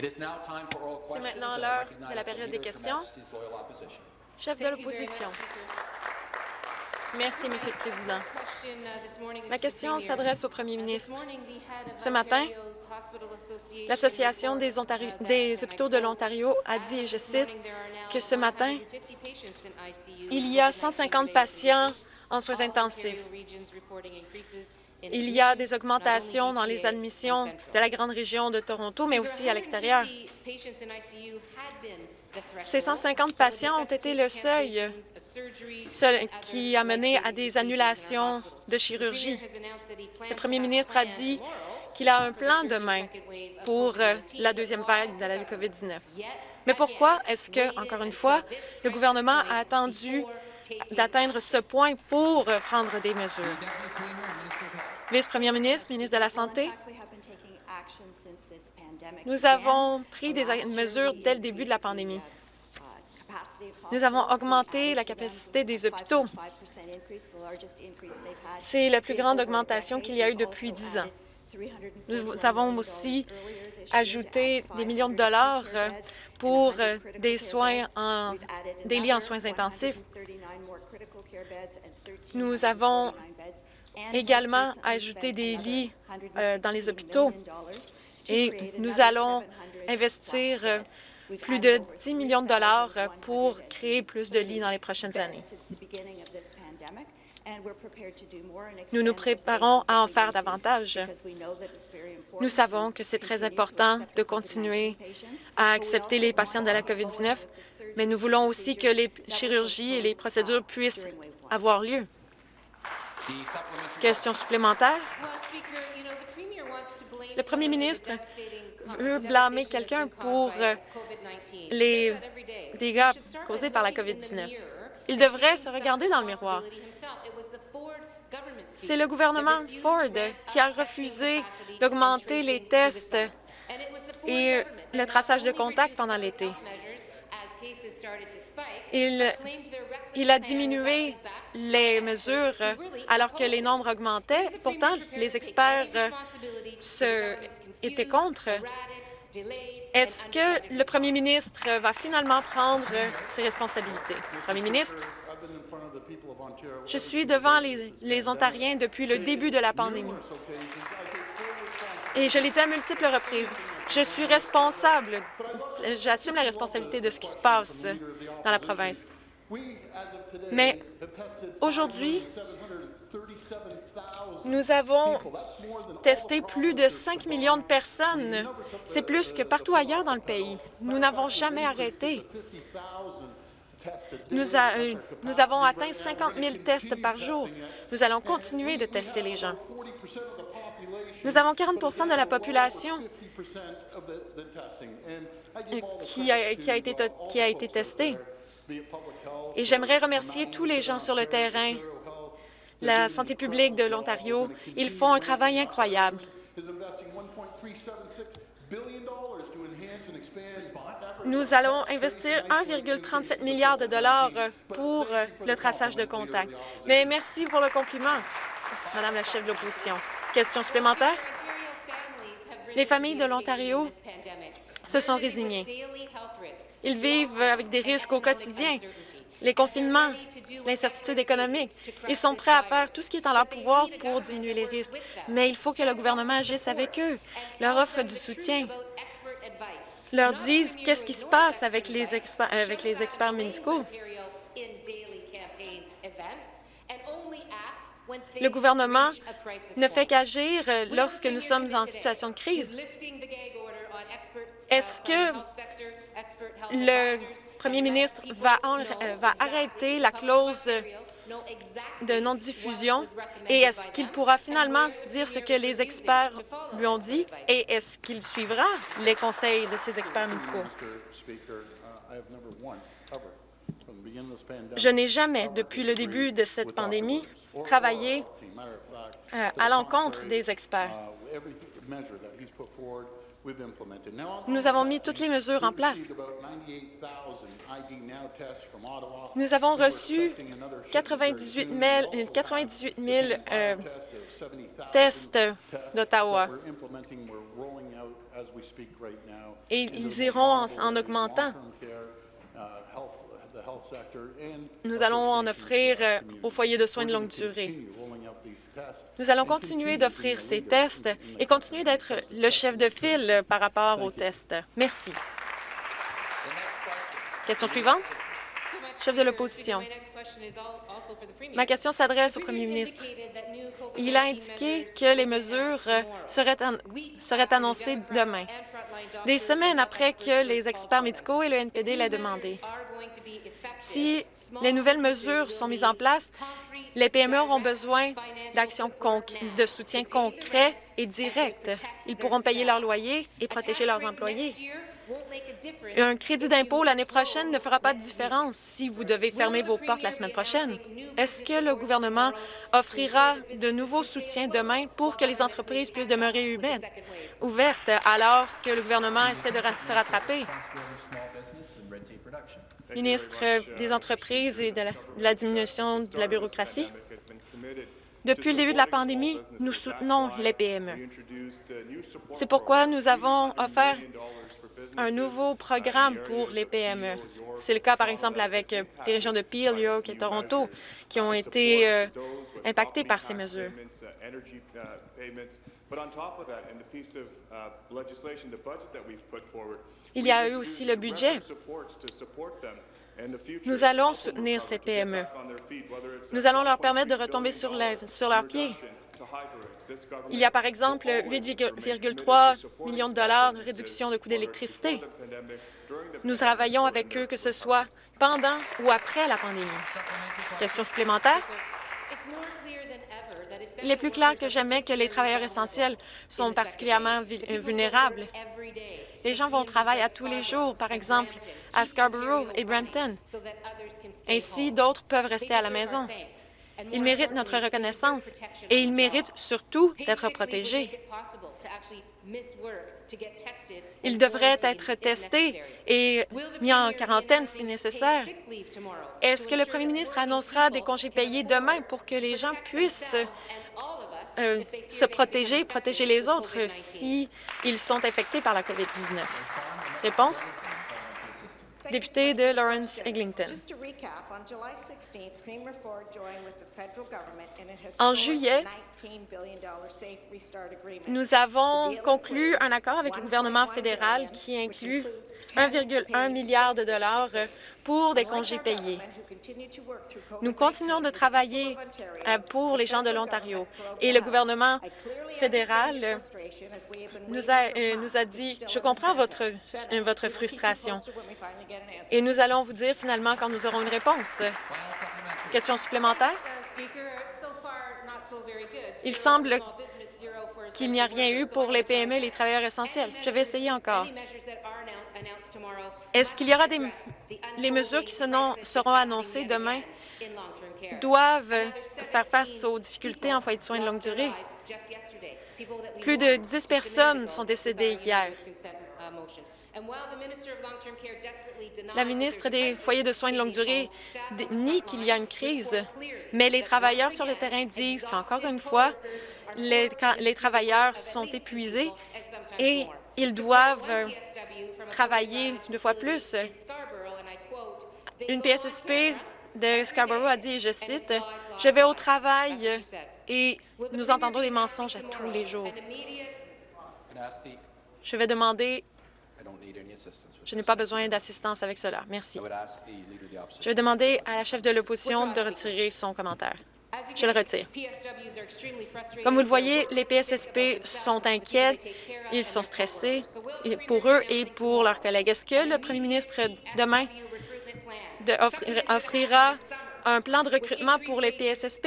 C'est maintenant l'heure de la période des questions. Chef de l'opposition. Merci, Monsieur le Président. Ma question s'adresse au Premier ministre. Ce matin, l'Association des, des, hôpitaux de l'Ontario a dit, et je cite, que ce matin, il y a 150 patients en soins intensifs. Il y a des augmentations dans les admissions de la grande région de Toronto, mais aussi à l'extérieur. Ces 150 patients ont été le seuil qui a mené à des annulations de chirurgie. Le premier ministre a dit qu'il a un plan demain pour euh, la deuxième vague de la COVID-19. Mais pourquoi est-ce que, encore une fois, le gouvernement a attendu d'atteindre ce point pour prendre des mesures? Vice-première ministre, ministre de la Santé, nous avons pris des mesures dès le début de la pandémie. Nous avons augmenté la capacité des hôpitaux. C'est la plus grande augmentation qu'il y a eu depuis dix ans. Nous avons aussi ajouté des millions de dollars pour en, des lits en soins intensifs. Nous avons également ajouté des lits euh, dans les hôpitaux et nous allons investir euh, plus de 10 millions de dollars pour créer plus de lits dans les prochaines années. Nous nous préparons à en faire davantage. Nous savons que c'est très important de continuer à accepter les patients de la COVID-19, mais nous voulons aussi que les chirurgies et les procédures puissent avoir lieu. Question supplémentaire? Le premier ministre veut blâmer quelqu'un pour euh, les dégâts causés par la COVID-19. Il devrait se regarder dans le miroir. C'est le gouvernement Ford qui a refusé d'augmenter les tests et le traçage de contacts pendant l'été. Il, a diminué les mesures alors que les nombres augmentaient. Pourtant, les experts se, étaient contre. Est-ce que le premier ministre va finalement prendre ses responsabilités? Premier ministre, je suis devant les, les Ontariens depuis le début de la pandémie. Et je l'ai dit à multiples reprises. Je suis responsable, j'assume la responsabilité de ce qui se passe dans la province. Mais aujourd'hui, nous avons testé plus de 5 millions de personnes. C'est plus que partout ailleurs dans le pays. Nous n'avons jamais arrêté. Nous, euh, nous, avons atteint 50 000 tests par jour. Nous allons continuer de tester les gens. Nous avons 40% de la population qui a, qui a, été, qui a été testée. Et j'aimerais remercier tous les gens sur le terrain, la santé publique de l'Ontario. Ils font un travail incroyable. Nous allons investir 1,37 milliard de dollars pour le traçage de contacts. Mais merci pour le compliment, Madame la chef de l'opposition. Question supplémentaire? Les familles de l'Ontario se sont résignées. Ils vivent avec des risques au quotidien, les confinements, l'incertitude économique. Ils sont prêts à faire tout ce qui est en leur pouvoir pour diminuer les risques, mais il faut que le gouvernement agisse avec eux, leur offre du soutien, leur dise qu'est-ce qui se passe avec les, avec les experts médicaux. Le gouvernement ne fait qu'agir lorsque nous sommes en situation de crise. Est-ce que le premier ministre va, euh, va arrêter la clause de non-diffusion et est-ce qu'il pourra finalement dire ce que les experts lui ont dit et est-ce qu'il suivra les conseils de ces experts médicaux? Je n'ai jamais, depuis le début de cette pandémie, travaillé euh, à l'encontre des experts. Nous avons mis toutes les mesures en place. Nous avons reçu 98 000, euh, tests d'Ottawa. Et ils iront en, en augmentant. Nous allons en offrir euh, aux foyers de soins de longue durée. Nous allons continuer d'offrir ces tests et continuer d'être le chef de file par rapport aux tests. Merci. Question suivante. Chef de l'opposition. Ma question s'adresse au premier ministre. Il a indiqué que les mesures seraient, seraient annoncées demain, des semaines après que les experts médicaux et le NPD l'aient demandé. Si les nouvelles mesures sont mises en place, les PME auront besoin d'actions de soutien concret et direct. Ils pourront payer leur loyer et protéger leurs employés. Un crédit d'impôt l'année prochaine ne fera pas de différence si vous devez fermer vos portes la semaine prochaine? Est-ce que le gouvernement offrira de nouveaux soutiens demain pour que les entreprises puissent demeurer humaines, ouvertes alors que le gouvernement essaie de se rattraper? Ministre des Entreprises et de la diminution de la bureaucratie. Depuis le début de la pandémie, nous soutenons les PME. C'est pourquoi nous avons offert un nouveau programme pour les PME. C'est le cas, par exemple, avec euh, les régions de Peel, York et Toronto, qui ont été euh, impactées par ces mesures. Il y a eu aussi le budget. Nous allons soutenir ces PME. Nous allons leur permettre de retomber sur, leurs pieds. Il y a par exemple 8,3 millions de dollars de réduction de coûts d'électricité. Nous travaillons avec eux, que ce soit pendant ou après la pandémie. Question supplémentaire? Il est plus clair que jamais que les travailleurs essentiels sont particulièrement vulnérables. Les gens vont au travail à tous les jours, par exemple à Scarborough et Brampton. Ainsi, d'autres peuvent rester à la maison. Ils méritent notre reconnaissance et ils méritent surtout d'être protégés. Ils devraient être testés et mis en quarantaine si nécessaire. Est-ce que le premier ministre annoncera des congés payés demain pour que les gens puissent euh, se protéger, protéger les autres s'ils sont infectés par la COVID-19? Réponse? Député de Lawrence Eglinton. En juillet, nous avons conclu un accord avec le gouvernement fédéral qui inclut 1,1 milliard de dollars pour des congés payés. Nous continuons de travailler euh, pour les gens de l'Ontario et le gouvernement fédéral nous a, euh, nous a dit « Je comprends votre, votre frustration et nous allons vous dire finalement quand nous aurons une réponse. » Question supplémentaire? Il semble qu'il n'y a rien eu pour les PME et les travailleurs essentiels. Je vais essayer encore. Est-ce qu'il y aura des les mesures qui seront annoncées demain doivent faire face aux difficultés en foyer de soins de longue durée? Plus de 10 personnes sont décédées hier. La ministre des foyers de soins de longue durée nie qu'il y a une crise, mais les travailleurs sur le terrain disent qu'encore une fois, les, les travailleurs sont épuisés et ils doivent travailler deux fois plus. Une PSSP de Scarborough a dit, je cite, « Je vais au travail et nous entendons des mensonges à tous les jours. » Je vais demander je n'ai pas besoin d'assistance avec cela. Merci. Je vais demander à la chef de l'opposition de retirer son commentaire. Je le retire. Comme vous le voyez, les PSSP sont inquiets, ils sont stressés pour eux et pour leurs collègues. Est-ce que le premier ministre, demain, offrira un plan de recrutement pour les PSSP,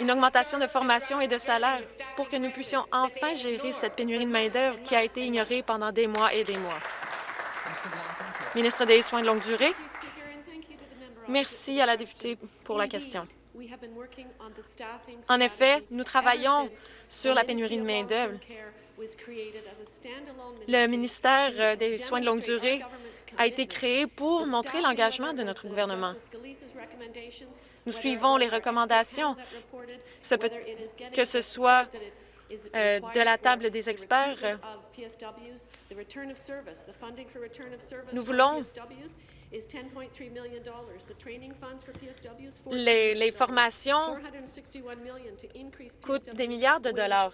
une augmentation de formation et de salaire pour que nous puissions enfin gérer cette pénurie de main-d'œuvre qui a été ignorée pendant des mois et des mois. Ministre des Soins de longue durée, merci à la députée pour la question. En effet, nous travaillons sur la pénurie de main-d'œuvre. Le ministère des Soins de longue durée a été créé pour montrer l'engagement de notre gouvernement. Nous suivons les recommandations, que ce soit euh, de la table des experts, euh, nous voulons les, les formations coûtent des milliards de dollars.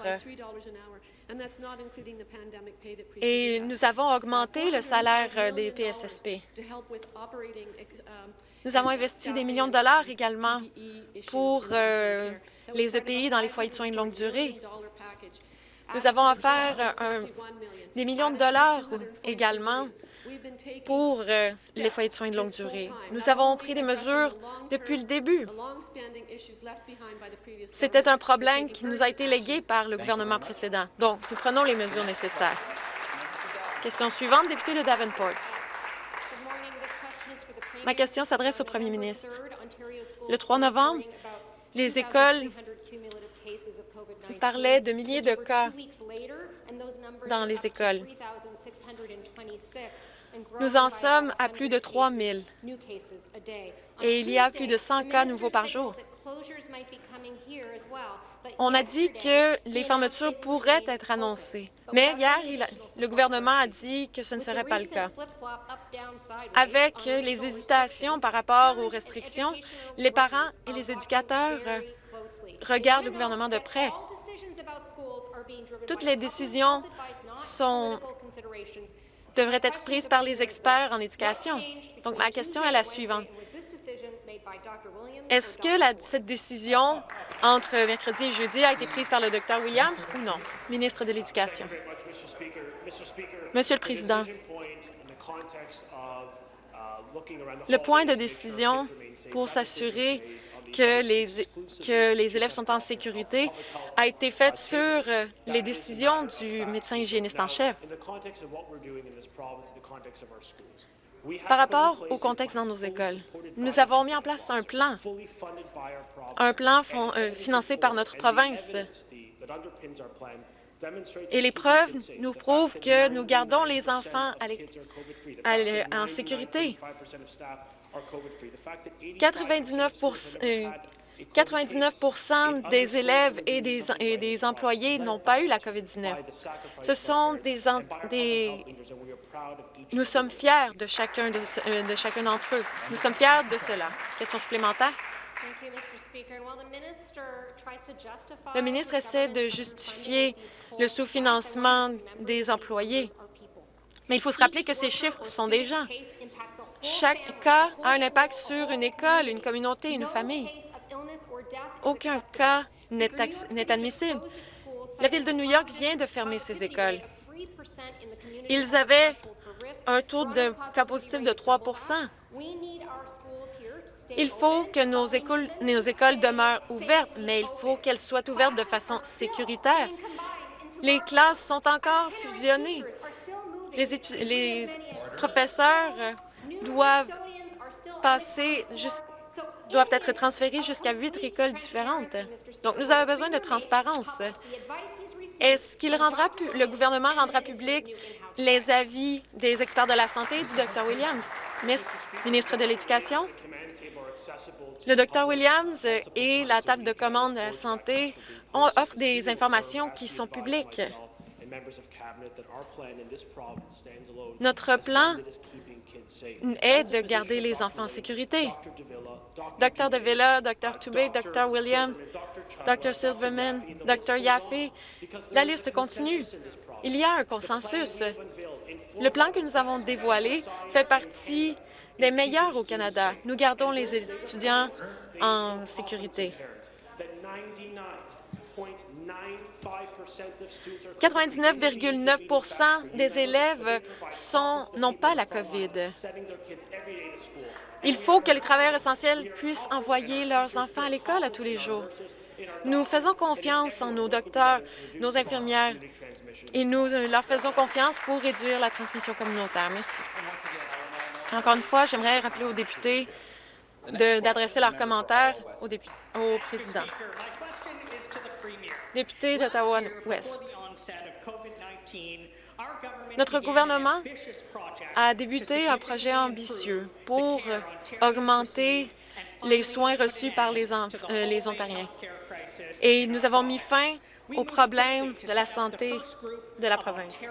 Et nous avons augmenté le salaire des PSSP. Nous avons investi des millions de dollars également pour euh, les EPI dans les foyers de soins de longue durée. Nous avons offert des millions de dollars également pour euh, les foyers de soins de longue durée. Nous avons pris des mesures depuis le début. C'était un problème qui nous a été légué par le gouvernement précédent. Donc, nous prenons les mesures nécessaires. Question suivante, député de Davenport. Ma question s'adresse au premier ministre. Le 3 novembre, les écoles parlaient de milliers de cas dans les écoles. Nous en sommes à plus de 3 000 et il y a plus de 100 cas nouveaux par jour. On a dit que les fermetures pourraient être annoncées, mais hier, le gouvernement a dit que ce ne serait pas le cas. Avec les hésitations par rapport aux restrictions, les parents et les éducateurs regardent le gouvernement de près. Toutes les décisions sont devrait être prise par les experts en éducation. Donc, ma question est la suivante. Est-ce que cette décision entre mercredi et jeudi a été prise par le Dr Williams ou non? Ministre de l'Éducation? Monsieur le Président, le point de décision pour s'assurer que les, que les élèves sont en sécurité a été faite sur euh, les décisions du médecin hygiéniste en chef. Par rapport au contexte dans nos écoles, nous avons mis en place un plan, un plan euh, financé par notre province. Et les preuves nous prouvent que nous gardons les enfants en sécurité. 99 99% euh, des élèves et des, employés n'ont pas eu la COVID-19. Ce sont des, Nous sommes fiers de chacun euh, de, chacun d'entre eux. Nous sommes fiers de cela. Question supplémentaire? Le ministre essaie de justifier le sous-financement des employés, mais il faut se rappeler que ces chiffres sont des gens. Chaque cas a un impact sur une école, une communauté, une famille. Aucun cas n'est admissible. La Ville de New York vient de fermer ses écoles. Ils avaient un taux de cas positif de 3% Il faut que nos écoles, écoles demeurent ouvertes, mais il faut qu'elles soient ouvertes de façon sécuritaire. Les classes sont encore fusionnées. Les, les professeurs doivent passer doivent être transférés jusqu'à huit écoles différentes. Donc, nous avons besoin de transparence. Est-ce qu'il rendra le gouvernement rendra public les avis des experts de la santé du Dr Williams, ministre de l'Éducation? Le Dr Williams et la table de commande de la santé offrent des informations qui sont publiques. Notre plan est de garder les enfants en sécurité. Dr. Davila, Dr. Toubé, Dr. Williams, Dr. Silverman, Dr. Yaffe, la liste continue. Il y a un consensus. Le plan que nous avons dévoilé fait partie des meilleurs au Canada. Nous gardons les étudiants en sécurité. 99,9% des élèves n'ont pas la COVID. Il faut que les travailleurs essentiels puissent envoyer leurs enfants à l'école à tous les jours. Nous faisons confiance en nos docteurs, nos infirmières, et nous leur faisons confiance pour réduire la transmission communautaire. Merci. Encore une fois, j'aimerais rappeler aux députés d'adresser leurs commentaires au, président. Député d'Ottawa-Ouest. Notre gouvernement a débuté un projet ambitieux pour augmenter les soins reçus par les, euh, Ontariens. et nous avons mis fin aux problèmes de la santé de la province.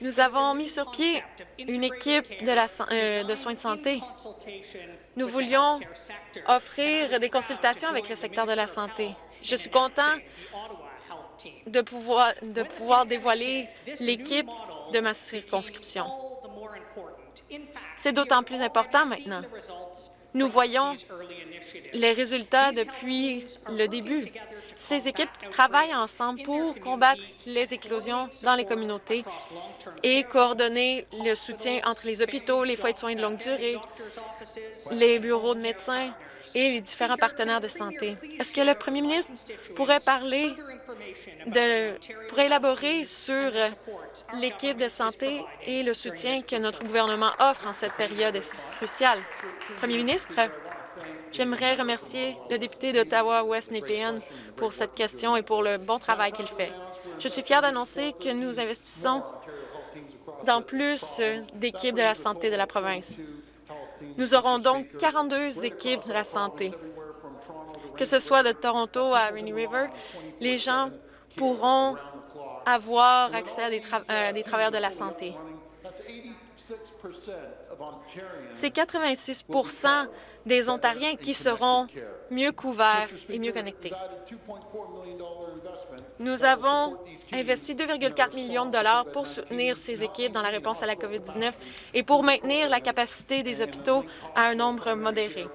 Nous avons mis sur pied une équipe euh, de soins de santé. Nous voulions offrir des consultations avec le secteur de la santé. Je suis content de pouvoir, dévoiler l'équipe de ma circonscription. C'est d'autant plus important maintenant. Nous voyons les résultats depuis le début. Ces équipes travaillent ensemble pour combattre les éclosions dans les communautés et coordonner le soutien entre les hôpitaux, les foyers de soins de longue durée, les bureaux de médecins et les différents partenaires de santé. Est-ce que le premier ministre pourrait parler pourrait élaborer sur l'équipe de santé et le soutien que notre gouvernement offre en cette période cruciale? Premier ministre, j'aimerais remercier le député d'Ottawa-Ouest Népéan pour cette question et pour le bon travail qu'il fait. Je suis fière d'annoncer que nous investissons dans plus d'équipes de la santé de la province. Nous aurons donc 42 équipes de la santé. Que ce soit de Toronto à Rainy River, les gens pourront avoir accès à des, des travailleurs de la santé. C'est 86% des Ontariens qui seront mieux couverts et mieux connectés. Nous avons investi 2,4 millions de dollars pour soutenir ces équipes dans la réponse à la COVID-19 et pour maintenir la capacité des hôpitaux à un nombre modéré.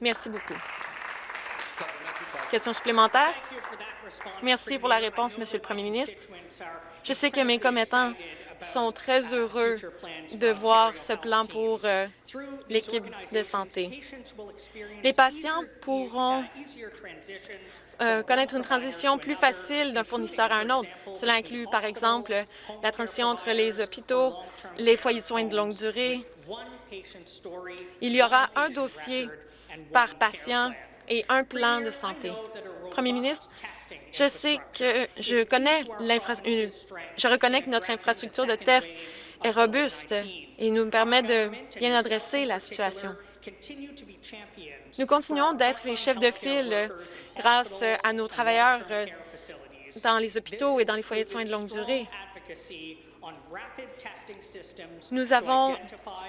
Merci beaucoup. Question supplémentaire? Merci pour la réponse, Monsieur le Premier ministre. Je sais que mes commettants sont très heureux de voir ce plan pour euh, l'équipe de santé. Les patients pourront euh, connaître une transition plus facile d'un fournisseur à un autre. Cela inclut, par exemple, la transition entre les hôpitaux, les foyers de soins de longue durée. Il y aura un dossier par patient et un plan de santé. Premier ministre, je sais que je connais je reconnais que notre infrastructure de test est robuste et nous permet de bien adresser la situation. Nous continuons d'être les chefs de file grâce à nos travailleurs dans les hôpitaux et dans les foyers de soins de longue durée. Nous avons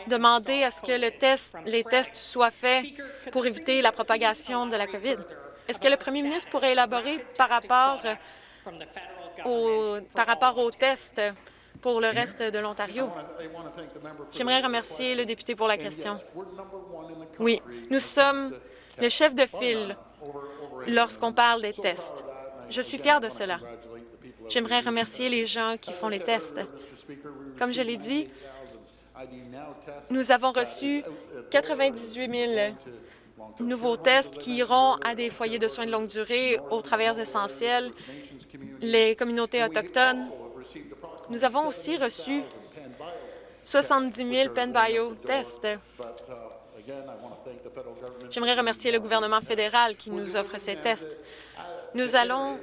demandé à ce que les tests soient faits pour éviter la propagation de la COVID? Est-ce que le premier ministre pourrait élaborer par rapport, au, par rapport aux tests pour le reste de l'Ontario? J'aimerais remercier le député pour la question. Oui, nous sommes le chef de file lorsqu'on parle des tests. Je suis fier de cela. J'aimerais remercier les gens qui font les tests. Comme je l'ai dit, nous avons reçu 98 000 nouveaux tests qui iront à des foyers de soins de longue durée, aux travailleurs essentiels, les communautés autochtones. Nous avons aussi reçu 70 000 PenBio tests. J'aimerais remercier le gouvernement fédéral qui nous offre ces tests. Nous allons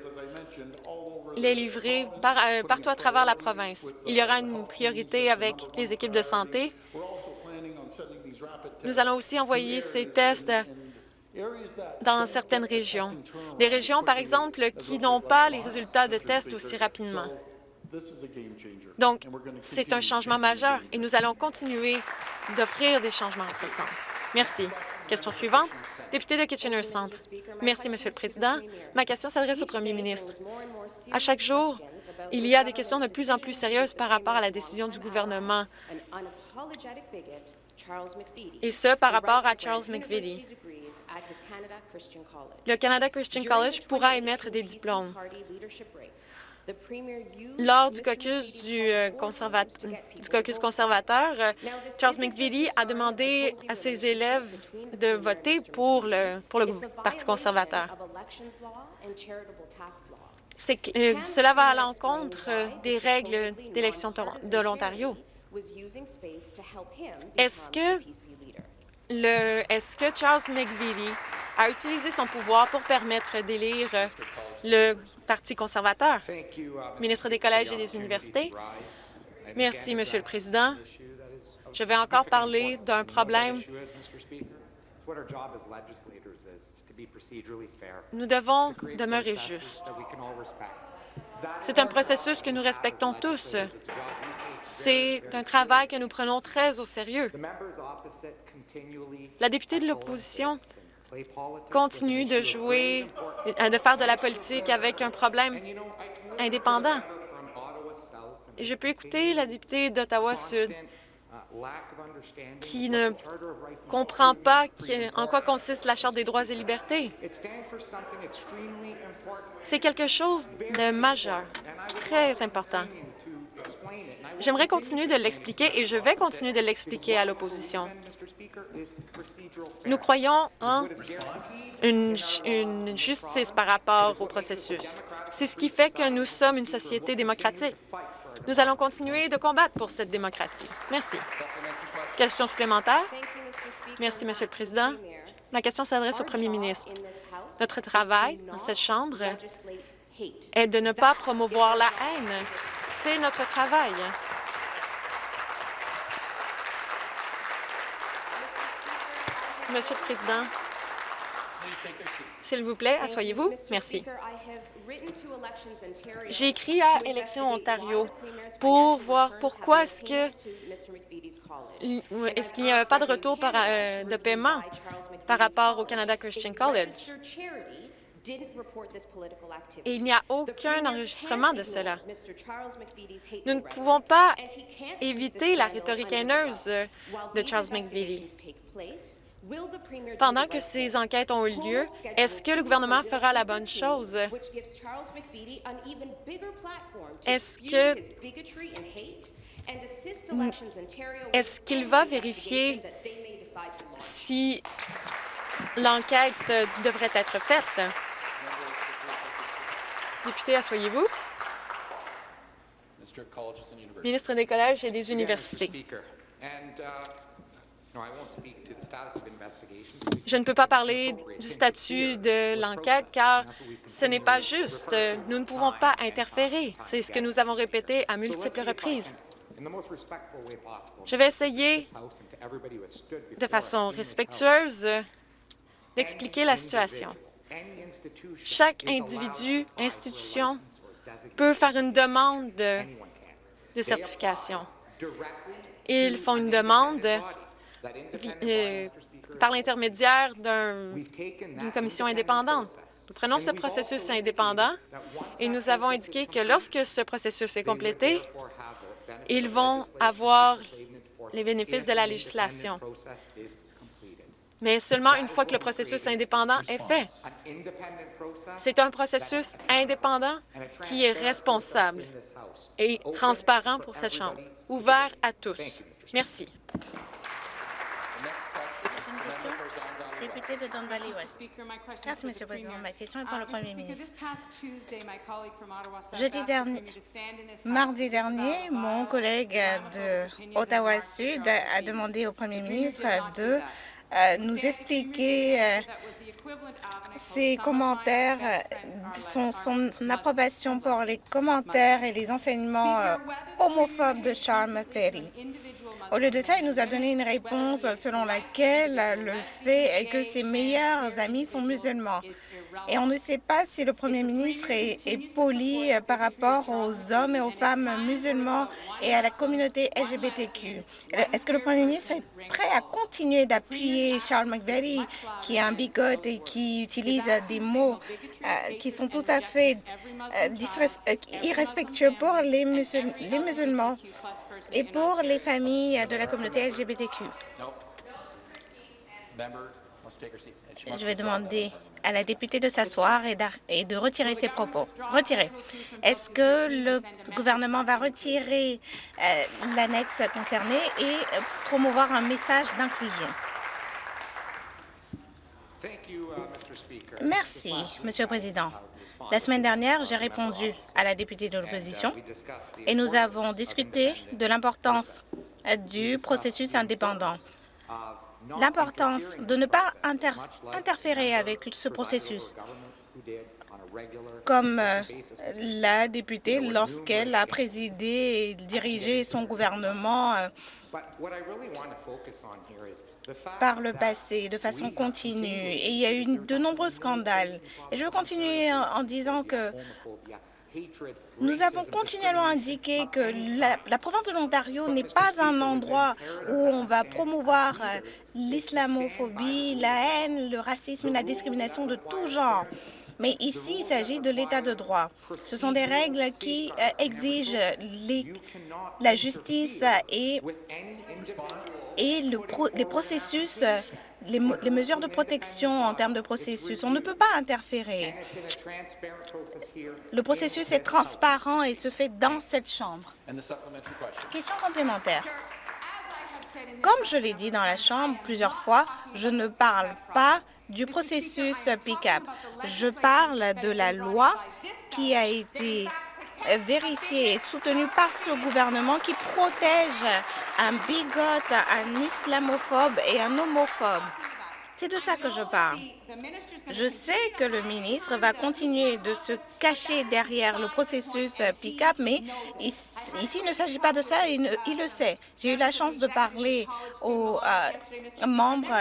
les livrer euh, partout à travers la province. Il y aura une priorité avec les équipes de santé. Nous allons aussi envoyer ces tests dans certaines régions. Des régions, par exemple, qui n'ont pas les résultats de tests aussi rapidement. Donc, c'est un changement majeur et nous allons continuer d'offrir des changements en ce sens. Merci. Question suivante. Député de Kitchener Centre. Merci, Monsieur le Président. Ma question s'adresse au Premier ministre. À chaque jour, il y a des questions de plus en plus sérieuses par rapport à la décision du gouvernement, et ce, par rapport à Charles McVitie. Le Canada Christian College pourra émettre des diplômes. Lors du caucus du, euh, caucus conservateur, euh, Charles McVitie a demandé à ses élèves de voter pour le, pour le Parti conservateur. Euh, cela va à l'encontre des règles d'élection de l'Ontario. Est-ce que, est-ce que Charles McVitie a utilisé son pouvoir pour permettre d'élire le Parti conservateur. Ministre des Collèges et des Universités? Merci, Monsieur le Président. Je vais encore parler d'un problème. Nous devons demeurer justes. C'est un processus que nous respectons tous. C'est un travail que nous prenons très au sérieux. La députée de l'opposition continue de jouer, de faire de la politique avec un problème indépendant. Et je peux écouter la députée d'Ottawa-Sud qui ne comprend pas en quoi consiste la Charte des droits et libertés. C'est quelque chose de majeur, très important. J'aimerais continuer de l'expliquer et je vais continuer de l'expliquer à l'opposition. Nous croyons en une, justice par rapport au processus. C'est ce qui fait que nous sommes une société démocratique. Nous allons continuer de combattre pour cette démocratie. Merci. Question supplémentaire? Merci, Monsieur le Président. Ma question s'adresse au Premier ministre. Notre travail dans cette Chambre est de ne pas promouvoir la haine. C'est notre travail. Monsieur le Président, s'il vous plaît, asseyez-vous. Merci. J'ai écrit à Élections Ontario pour voir pourquoi est-ce que est-ce qu'il n'y avait pas de retour euh, de paiement par rapport au Canada Christian College? Et il n'y a aucun enregistrement de cela. Nous ne pouvons pas éviter la rhétorique haineuse de Charles McVitie. Pendant que ces enquêtes ont eu lieu, est-ce que le gouvernement fera la bonne chose? Est-ce que est-ce qu'il va vérifier si l'enquête devrait être faite? Député, asseyez-vous. Ministre des Collèges et des Universités. Je ne peux pas parler du statut de l'enquête car ce n'est pas juste. Nous ne pouvons pas interférer. C'est ce que nous avons répété à multiples reprises. Je vais essayer de façon respectueuse d'expliquer la situation. Chaque individu, institution peut faire une demande de certification. Ils font une demande euh, par l'intermédiaire d'une commission indépendante. Nous prenons ce processus indépendant et nous avons indiqué que lorsque ce processus est complété, ils vont avoir les bénéfices de la législation. Mais seulement une fois que le processus indépendant est fait. C'est un processus indépendant qui est responsable et transparent pour cette Chambre, ouvert à tous. Merci. Député de Don Valley West. Merci, Monsieur le Président. Ma question est pour le Premier ministre. Jeudi dernier, mardi dernier, mon collègue de Ottawa-Sud a demandé au Premier ministre de nous expliquer euh, ses commentaires, son, son, approbation pour les commentaires et les enseignements euh, homophobes de Charles McVeigh. Au lieu de ça, il nous a donné une réponse selon laquelle le fait est que ses meilleurs amis sont musulmans. Et on ne sait pas si le Premier ministre est, poli par rapport aux hommes et aux femmes musulmans et à la communauté LGBTQ. Est-ce que le Premier ministre est prêt à continuer d'appuyer Charles McVeigh, qui est un bigote et qui utilise des mots euh, qui sont tout à fait euh, euh, irrespectueux pour les, les musulmans et pour les familles de la communauté LGBTQ? Je vais demander à la députée de s'asseoir et, de retirer ses propos. Retirer. Est-ce que le gouvernement va retirer euh, l'annexe concernée et euh, promouvoir un message d'inclusion? Merci, Monsieur le Président. La semaine dernière, j'ai répondu à la députée de l'opposition et nous avons discuté de l'importance du processus indépendant l'importance de ne pas interférer avec ce processus. comme euh, la députée lorsqu'elle a présidé et dirigé son gouvernement euh, par le passé de façon continue. Et il y a eu de nombreux scandales. Et je veux continuer en disant que nous avons continuellement indiqué que la, province de l'Ontario n'est pas un endroit où on va promouvoir euh, l'islamophobie, la haine, le racisme la discrimination de tout genre. Mais ici, il s'agit de l'état de droit. Ce sont des règles qui euh, exigent la justice et, et le les processus les, mesures de protection en termes de processus. On ne peut pas interférer. Le processus est transparent et se fait dans cette Chambre. Question complémentaire. Comme je l'ai dit dans la Chambre plusieurs fois, je ne parle pas du processus pick-up. Je parle de la loi qui a été vérifiée et soutenue par ce gouvernement qui protège un bigote, un islamophobe et un homophobe. C'est de ça que je parle. Je sais que le ministre va continuer de se cacher derrière le processus pick-up, mais ici, il ne s'agit pas de ça, il, il le sait. J'ai eu la chance de parler aux euh, membres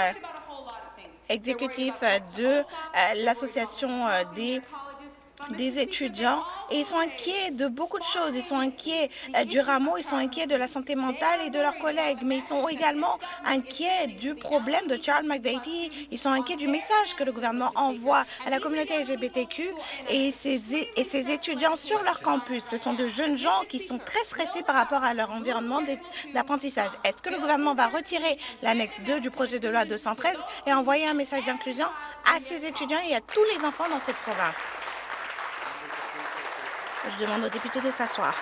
exécutifs de euh, l'Association euh, des des étudiants et ils sont inquiets de beaucoup de choses. Ils sont inquiets euh, du rameau, ils sont inquiets de la santé mentale et de leurs collègues, mais ils sont également inquiets du problème de Charles McVeigh. Ils sont inquiets du message que le gouvernement envoie à la communauté LGBTQ et ses, et ses étudiants sur leur campus. Ce sont de jeunes gens qui sont très stressés par rapport à leur environnement d'apprentissage. Est-ce que le gouvernement va retirer l'annexe 2 du projet de loi 213 et envoyer un message d'inclusion à ces étudiants et à tous les enfants dans cette province? Je demande aux députés de s'asseoir.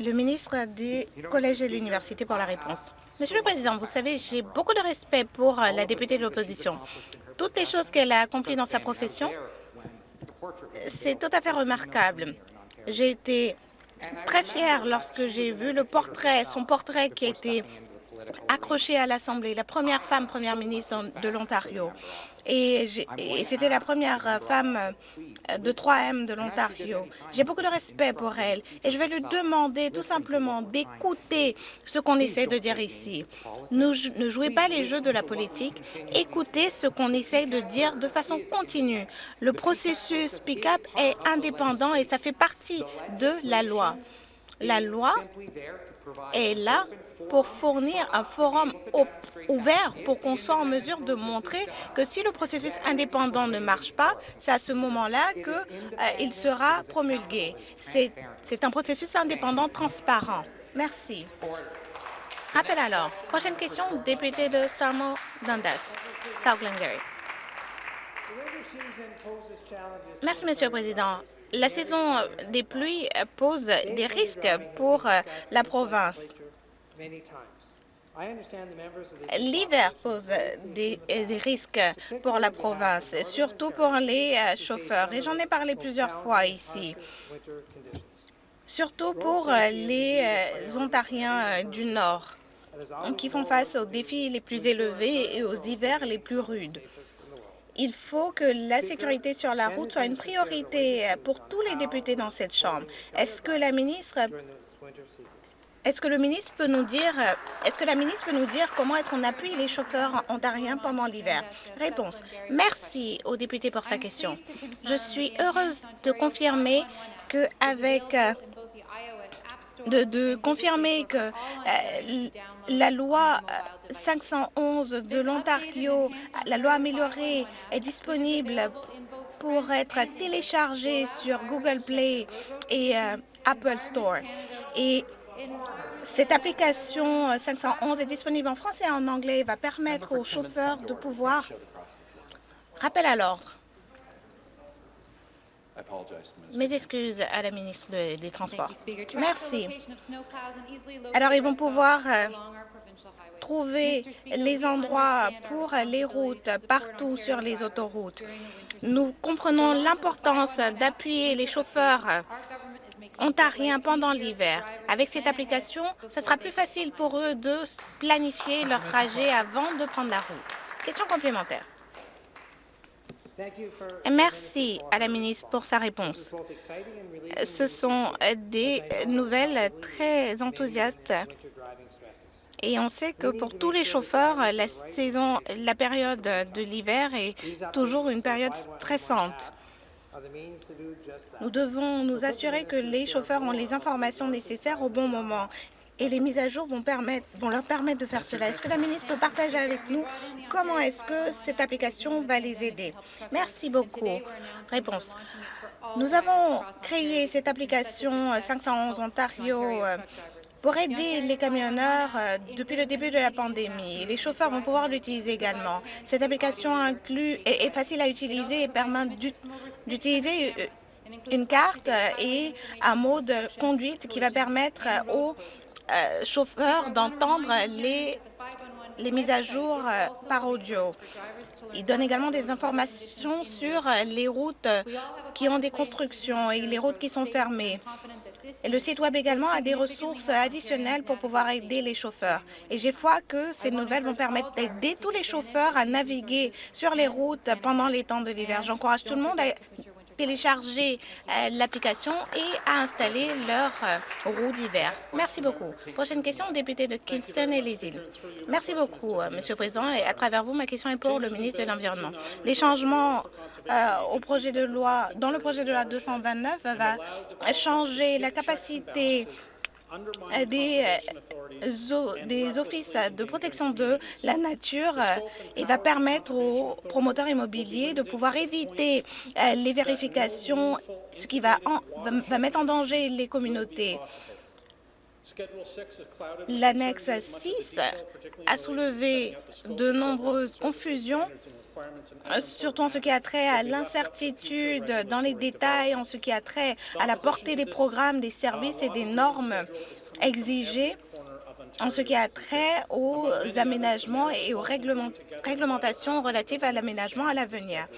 Le ministre des collèges et l'université pour la réponse. Monsieur le Président, vous savez, j'ai beaucoup de respect pour la députée de l'opposition. Toutes les choses qu'elle a accomplies dans sa profession, c'est tout à fait remarquable. J'ai été très fière lorsque j'ai vu le portrait, son portrait qui a été accroché à l'Assemblée, la première femme première ministre de l'Ontario et, c'était la première euh, femme euh, de 3M de l'Ontario. J'ai beaucoup de respect pour elle et je vais lui demander tout simplement d'écouter ce qu'on essaie de dire ici. Ne, ne jouez pas les jeux de la politique, écoutez ce qu'on essaie de dire de façon continue. Le processus pick-up est indépendant et ça fait partie de la loi. La loi est là pour fournir un forum ouvert pour qu'on soit en mesure de montrer que si le processus indépendant ne marche pas, c'est à ce moment-là qu'il euh, sera promulgué. C'est un processus indépendant transparent. Merci. Rappel alors. Prochaine question, député de Starmore Dundas, South Glengarry. Merci, Monsieur le Président. La saison des pluies pose des risques pour euh, la province. L'hiver pose des, risques pour la province, surtout pour les euh, chauffeurs, et j'en ai parlé plusieurs fois ici, surtout pour euh, les euh, Ontariens du Nord, qui font face aux défis les plus élevés et aux hivers les plus rudes. Il faut que la sécurité sur la route soit une priorité pour tous les députés dans cette Chambre. Est-ce que la ministre euh, est-ce que la ministre peut nous dire comment est-ce qu'on appuie les chauffeurs ontariens pendant l'hiver? Réponse. Merci au député pour sa question. Je suis heureuse de confirmer que euh, euh, la loi 511 de l'Ontario, la loi améliorée, est disponible pour être téléchargée sur Google Play et Apple Store. Cette application 511 est disponible en français et en anglais et va permettre aux chauffeurs de pouvoir... Rappel à l'ordre. Mes excuses à la ministre des Transports. Merci. Alors, ils vont pouvoir euh, trouver les endroits pour les routes partout sur les autoroutes. Nous comprenons l'importance d'appuyer les chauffeurs ontariens pendant l'hiver. Avec cette application, ce sera plus facile pour eux de planifier leur trajet avant de prendre la route. Question complémentaire. Merci à la ministre pour sa réponse. Ce sont des nouvelles très enthousiastes et on sait que pour tous les chauffeurs, la saison, la période de l'hiver est toujours une période stressante. Nous devons nous assurer que les chauffeurs ont les informations nécessaires au bon moment et les mises à jour vont, leur permettre de faire cela. Est-ce que la ministre peut partager avec nous comment est-ce que cette application va les aider? Merci beaucoup. Réponse. Nous avons créé cette application 511 Ontario euh, pour aider les camionneurs euh, depuis le début de la pandémie. Les chauffeurs vont pouvoir l'utiliser également. Cette application inclut, est, facile à utiliser et permet d'utiliser euh, une carte et un mode de conduite qui va permettre aux euh, chauffeurs d'entendre les, mises à jour par audio. Il donne également des informations sur les routes qui ont des constructions et les routes qui sont fermées. Le site Web également a des ressources additionnelles pour pouvoir aider les chauffeurs. Et j'ai foi que ces nouvelles vont permettre d'aider tous les chauffeurs à naviguer sur les routes pendant les temps de l'hiver. J'encourage tout le monde à télécharger euh, l'application et à installer leur euh, roue d'hiver. Merci beaucoup. Prochaine question, député de Kingston et les îles. Merci beaucoup, euh, Monsieur le Président. Et à travers vous, ma question est pour le ministre de l'Environnement. Les changements au projet de loi, dans le projet de loi 229 va changer la capacité des, euh, des offices de protection de la nature euh, et va permettre aux promoteurs immobiliers de pouvoir éviter euh, les vérifications, ce qui va, va mettre en danger les communautés. L'annexe 6 a soulevé de nombreuses confusions euh, surtout en ce qui a trait à l'incertitude dans les détails, en ce qui a trait à la portée des programmes, des services et des normes exigées, en ce qui a trait aux aménagements et aux réglementations relatives à l'aménagement à l'avenir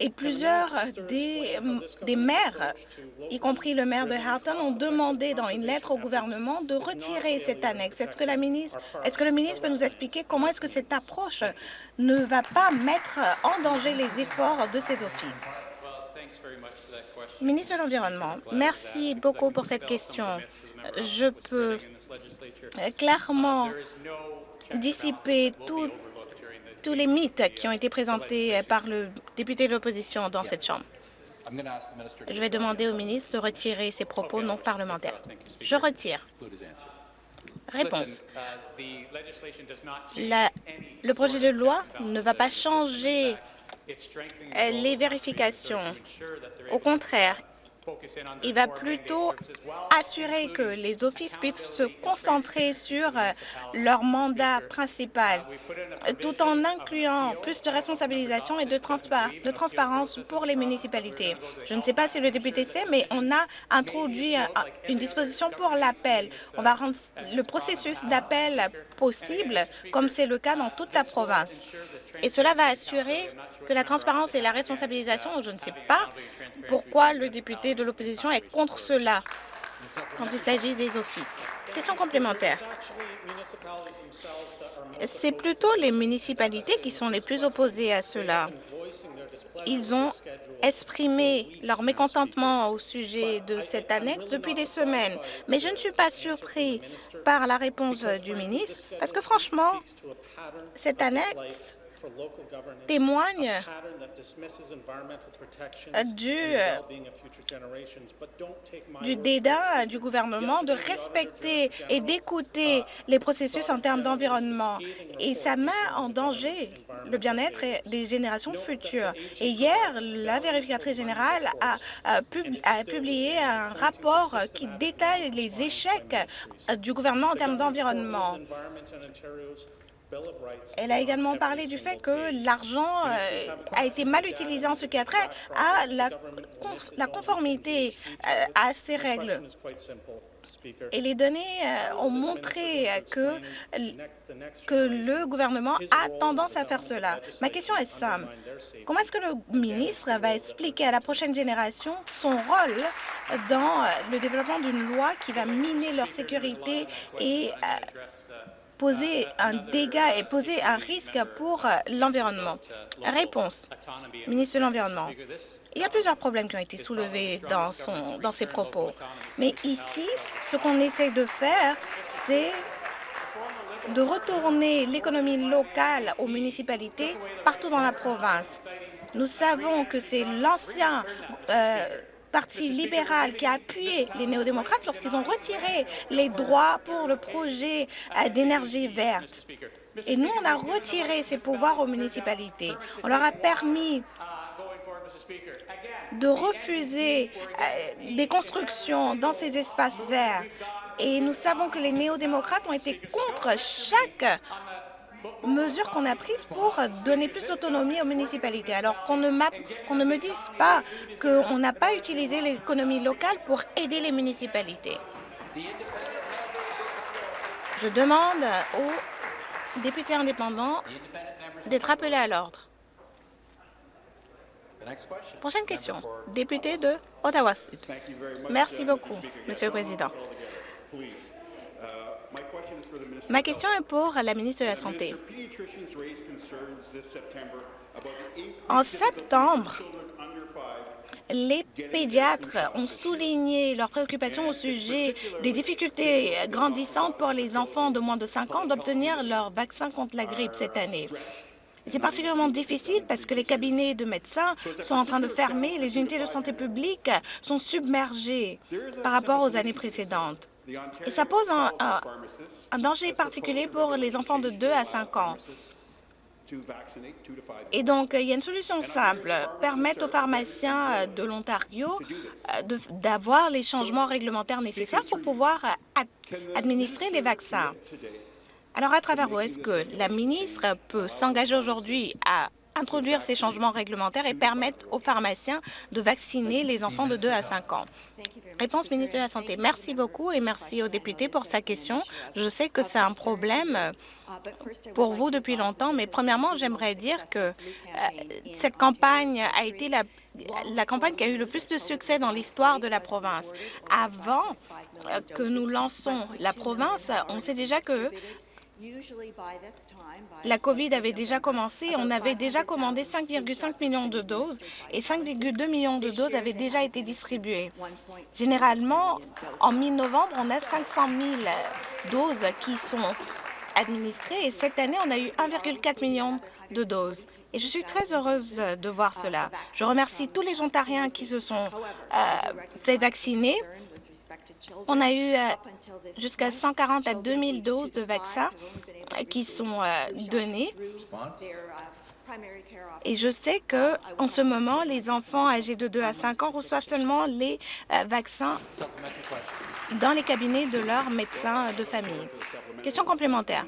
et plusieurs des, des, maires, y compris le maire de Halton, ont demandé dans une lettre au gouvernement de retirer cette annexe. Est-ce que, la ministre, est-ce que le ministre peut nous expliquer comment est-ce que cette approche ne va pas mettre en danger les efforts de ces offices? Ministre de l'Environnement, merci beaucoup pour cette question. Je peux clairement dissiper tout tous les mythes qui ont été présentés par le député de l'opposition dans cette Chambre. Je vais demander au ministre de retirer ses propos non parlementaires. Je retire. Réponse. le projet de loi ne va pas changer les vérifications. Au contraire, il va plutôt assurer que les offices puissent se concentrer sur euh, leur mandat principal, tout en incluant plus de responsabilisation et de, transparence pour les municipalités. Je ne sais pas si le député sait, mais on a introduit une disposition pour l'appel. On va rendre le processus d'appel possible, comme c'est le cas dans toute la province. Et cela va assurer que la transparence et la responsabilisation, je ne sais pas pourquoi le député de l'opposition est contre cela quand il s'agit des offices. Question complémentaire. C'est plutôt les municipalités qui sont les plus opposées à cela. Ils ont exprimé leur mécontentement au sujet de cette annexe depuis des semaines. Mais je ne suis pas surpris par la réponse du ministre, parce que franchement, cette annexe témoigne du, du dédain du gouvernement de respecter et d'écouter les processus en termes d'environnement. Et ça met en danger le bien-être des générations futures. Et hier, la vérificatrice générale a, a publié un rapport qui détaille les échecs du gouvernement en termes d'environnement. Elle a également parlé du fait que l'argent euh, a été mal utilisé en ce qui a trait à la, conformité euh, à ces règles. et les données euh, ont montré que, que le gouvernement a tendance à faire cela. Ma question est simple. Comment est-ce que le ministre va expliquer à la prochaine génération son rôle dans le développement d'une loi qui va miner leur sécurité et poser un dégât et poser un risque pour l'environnement? Réponse. Ministre de l'Environnement. Il y a plusieurs problèmes qui ont été soulevés dans, son, dans ses propos. Mais ici, ce qu'on essaie de faire, c'est de retourner l'économie locale aux municipalités partout dans la province. Nous savons que c'est l'ancien euh, Parti libéral qui a appuyé les néo-démocrates lorsqu'ils ont retiré les droits pour le projet euh, d'énergie verte. Et nous, on a retiré ces pouvoirs aux municipalités. On leur a permis de refuser euh, des constructions dans ces espaces verts. Et nous savons que les néo-démocrates ont été contre chaque mesure qu'on a prise pour donner plus d'autonomie aux municipalités. Alors qu'on ne, qu'on ne me dise pas qu'on n'a pas utilisé l'économie locale pour aider les municipalités. Je demande aux députés indépendants d'être appelés à l'ordre. Prochaine question. Député de Ottawa-Sud. Merci beaucoup, Monsieur le Président. Ma question est pour la ministre de la Santé. En septembre, les pédiatres ont souligné leurs préoccupations au sujet des difficultés grandissantes pour les enfants de moins de 5 ans d'obtenir leur vaccin contre la grippe cette année. C'est particulièrement difficile parce que les cabinets de médecins sont en train de fermer, les unités de santé publique sont submergées par rapport aux années précédentes. Et ça pose un, un, danger particulier pour les enfants de 2 à 5 ans. Et donc, il y a une solution simple, permettre aux pharmaciens de l'Ontario euh, d'avoir les changements réglementaires nécessaires pour pouvoir administrer les vaccins. Alors, à travers vous, est-ce que la ministre peut s'engager aujourd'hui à introduire ces changements réglementaires et permettre aux pharmaciens de vacciner les enfants de 2 à 5 ans. Réponse ministre de la Santé. Merci beaucoup et merci aux députés pour sa question. Je sais que c'est un problème pour vous depuis longtemps, mais premièrement, j'aimerais dire que euh, cette campagne a été la, la campagne qui a eu le plus de succès dans l'histoire de la province. Avant euh, que nous lançons la province, on sait déjà que la COVID avait déjà commencé. On avait déjà commandé 5,5 millions de doses et 5,2 millions de doses avaient déjà été distribuées. Généralement, en mi-novembre, on a 500 000 doses qui sont administrées et cette année, on a eu 1,4 million de doses. Et je suis très heureuse de voir cela. Je remercie tous les Ontariens qui se sont euh, fait vacciner on a eu euh, jusqu'à 140 à 2000 doses de vaccins qui sont euh, données. Et je sais que en ce moment, les enfants âgés de 2 à 5 ans reçoivent seulement les euh, vaccins dans les cabinets de leurs médecins de famille. Question complémentaire.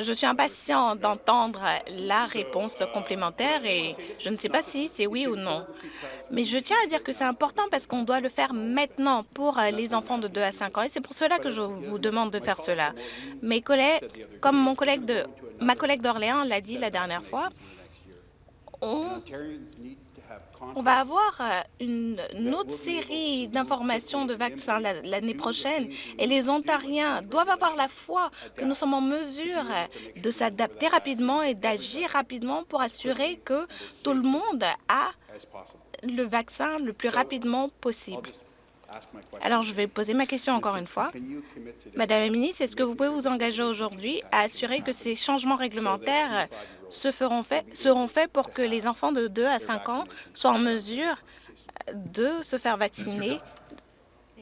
Je suis impatient d'entendre la réponse complémentaire et je ne sais pas si c'est oui ou non. Mais je tiens à dire que c'est important parce qu'on doit le faire maintenant pour les enfants de 2 à 5 ans et c'est pour cela que je vous demande de faire cela. Mes collègues, comme mon collègue de, ma collègue d'Orléans l'a dit la dernière fois, on on va avoir euh, une, autre série d'informations de vaccins l'année prochaine et les Ontariens doivent avoir la foi que nous sommes en mesure de s'adapter rapidement et d'agir rapidement pour assurer que tout le monde a le vaccin le plus rapidement possible. Alors, je vais poser ma question encore une fois. Madame la ministre, est-ce que vous pouvez vous engager aujourd'hui à assurer que ces changements réglementaires se feront seront faits pour que les enfants de 2 à 5 ans soient en mesure de se faire vacciner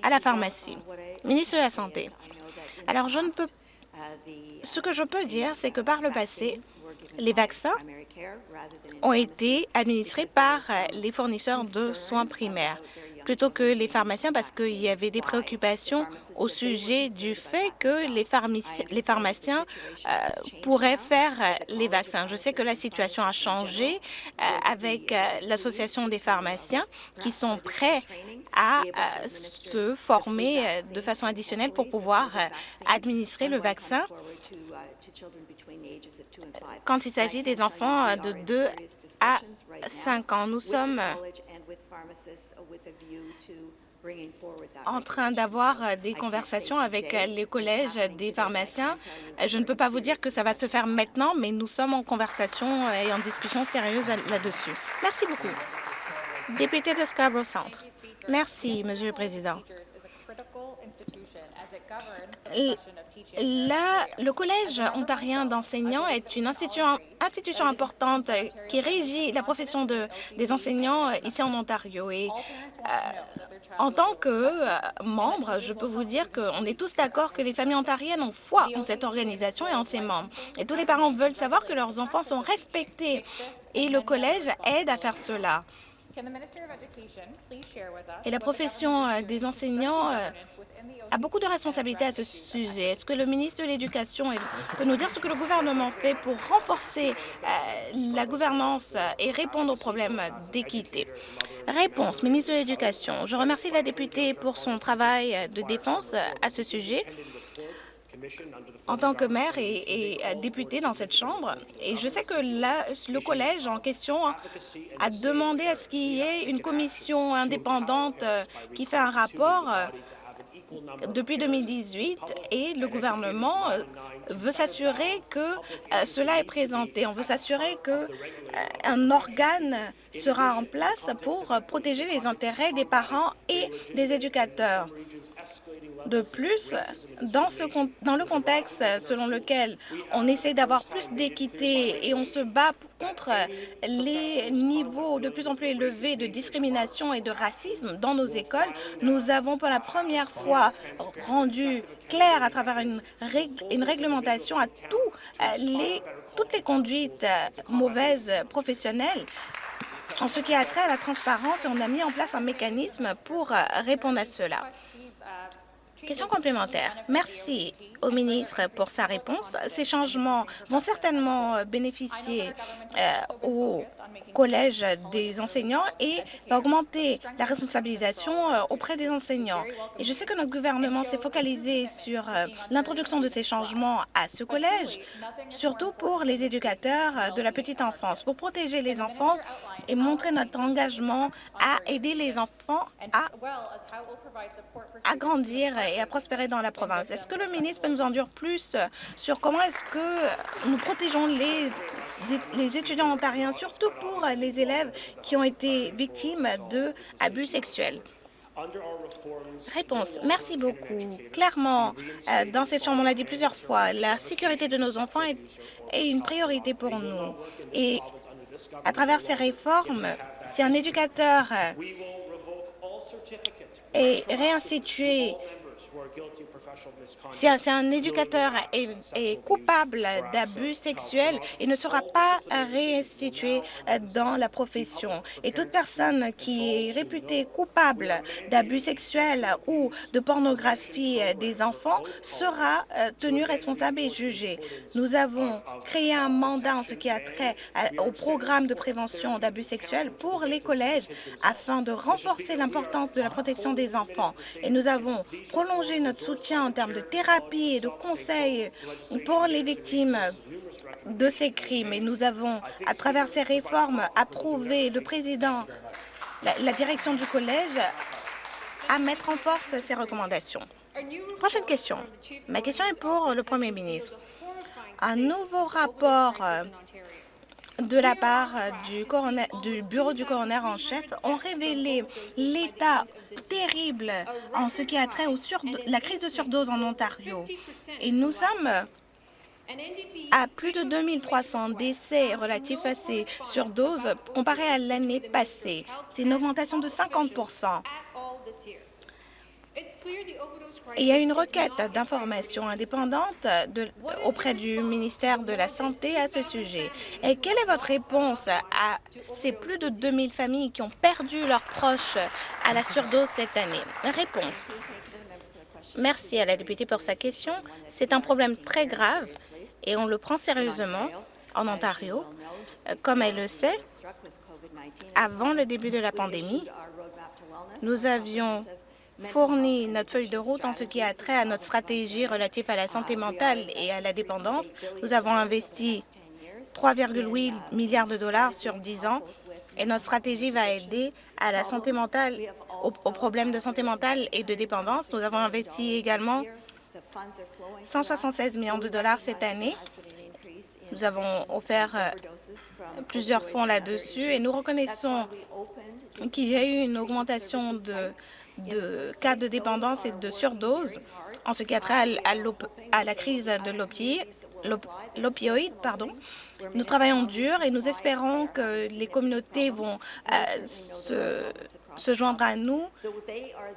à la pharmacie. Ministre de la Santé, alors je ne peux... Ce que je peux dire, c'est que par le passé, les vaccins ont été administrés par les fournisseurs de soins primaires. Plutôt que les pharmaciens parce qu'il y avait des préoccupations au sujet du fait que les, pharmaciens, les pharmaciens pourraient faire les vaccins. Je sais que la situation a changé avec l'Association des pharmaciens qui sont prêts à se former de façon additionnelle pour pouvoir administrer le vaccin quand il s'agit des enfants de 2 à 5 ans. Nous sommes en train d'avoir des conversations avec les collèges des pharmaciens. Je ne peux pas vous dire que ça va se faire maintenant, mais nous sommes en conversation et en discussion sérieuse là-dessus. Merci beaucoup. Député de Scarborough Centre. Merci, Monsieur le Président. Le Collège ontarien d'enseignants est une institution, institution, importante qui régit la profession de, des enseignants ici en Ontario. Et euh, en tant que euh, membre, je peux vous dire qu'on est tous d'accord que les familles ontariennes ont foi en cette organisation et en ses membres. Et tous les parents veulent savoir que leurs enfants sont respectés. Et le Collège aide à faire cela. Et la profession euh, des enseignants a beaucoup de responsabilités à ce sujet. Est-ce que le ministre de l'Éducation peut nous dire ce que le gouvernement fait pour renforcer euh, la gouvernance et répondre aux problèmes d'équité? Réponse, ministre de l'Éducation. Je remercie la députée pour son travail de défense à ce sujet en tant que maire et, député dans cette Chambre. Et je sais que le collège en question a demandé à ce qu'il y ait une commission indépendante euh, qui fait un rapport euh, depuis 2018 et le gouvernement euh, veut s'assurer que euh, cela est présenté. On veut s'assurer qu'un euh, organe sera en place pour protéger les intérêts des parents et des éducateurs. De plus, dans, le contexte selon lequel on essaie d'avoir plus d'équité et on se bat contre les niveaux de plus en plus élevés de discrimination et de racisme dans nos écoles, nous avons pour la première fois rendu clair à travers une, réglementation à euh, les, toutes les conduites euh, mauvaises professionnelles en ce qui a trait à la transparence et on a mis en place un mécanisme pour euh, répondre à cela. Question complémentaire. Merci au ministre pour sa réponse. Ces changements vont certainement bénéficier euh, au Collège des enseignants et augmenter la responsabilisation euh, auprès des enseignants. Et je sais que notre gouvernement s'est focalisé sur euh, l'introduction de ces changements à ce collège, surtout pour les éducateurs de la petite enfance, pour protéger les enfants et montrer notre engagement à aider les enfants à grandir et à prospérer dans la province. Est-ce que le ministre peut nous en dire plus sur comment est-ce que nous protégeons les, les étudiants ontariens, surtout pour les élèves qui ont été victimes d'abus sexuels? Réponse. Merci beaucoup. Clairement, euh, dans cette Chambre, on l'a dit plusieurs fois, la sécurité de nos enfants est, est une priorité pour nous. Et à travers ces réformes, si un éducateur est réinstitué si un, éducateur est, coupable d'abus sexuels, il ne sera pas réinstitué dans la profession. Et toute personne qui est réputée coupable d'abus sexuels ou de pornographie des enfants sera euh, tenue responsable et jugée. Nous avons créé un mandat en ce qui a trait au programme de prévention d'abus sexuels pour les collèges afin de renforcer l'importance de la protection des enfants. Et nous avons prolongé notre soutien en termes de thérapie et de conseils pour les victimes de ces crimes. Et nous avons, à travers ces réformes, approuvé le président, la, direction du collège, à mettre en force ces recommandations. Prochaine question. Ma question est pour le Premier ministre. Un nouveau rapport de la part du, du bureau du coroner en chef ont révélé l'état terrible en ce qui a trait au la crise de surdose en Ontario. Et nous sommes à plus de 2300 décès relatifs à ces surdoses comparé à l'année passée. C'est une augmentation de 50 Il y a une requête d'information indépendante auprès du ministère de la Santé à ce sujet. Et quelle est votre réponse à ces plus de 2000 familles qui ont perdu leurs proches à la surdose cette année? Réponse. Merci à la députée pour sa question. C'est un problème très grave et on le prend sérieusement en Ontario. Comme elle le sait, avant le début de la pandémie, nous avions fourni notre feuille de route en ce qui a trait à notre stratégie relative à la santé mentale et à la dépendance. Nous avons investi 3,8 milliards de dollars sur 10 ans et notre stratégie va aider à la santé mentale, aux, problèmes de santé mentale et de dépendance. Nous avons investi également 176 millions de dollars cette année. Nous avons offert euh, plusieurs fonds là-dessus et nous reconnaissons qu'il y a eu une augmentation de, de cas de dépendance et de surdose en ce qui a trait à, la crise de l'opioïde. Pardon. Nous travaillons dur et nous espérons que les communautés vont euh, se, joindre à nous.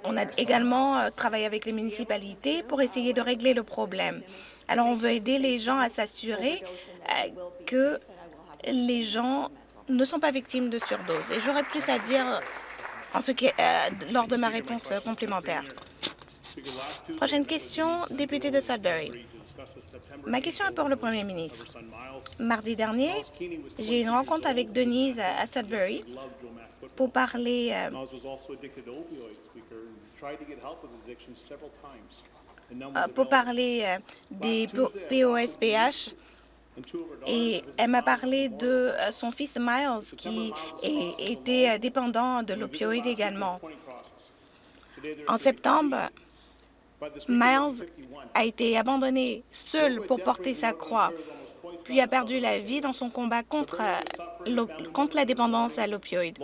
On a également euh, travaillé avec les municipalités pour essayer de régler le problème. Alors, on veut aider les gens à s'assurer euh, que les gens ne sont pas victimes de surdose. Et j'aurais plus à dire qui, lors de ma réponse complémentaire. Prochaine question, député de Sudbury. Ma question est pour le Premier ministre. Mardi dernier, j'ai eu une rencontre avec Denise à Sudbury pour parler euh, euh, pour parler euh, des POSPH et elle m'a parlé de son fils Miles qui était dépendant de l'opioïde également. En septembre, Miles a été abandonné seul pour porter sa croix, puis a perdu la vie dans son combat contre, contre la dépendance à l'opioïde.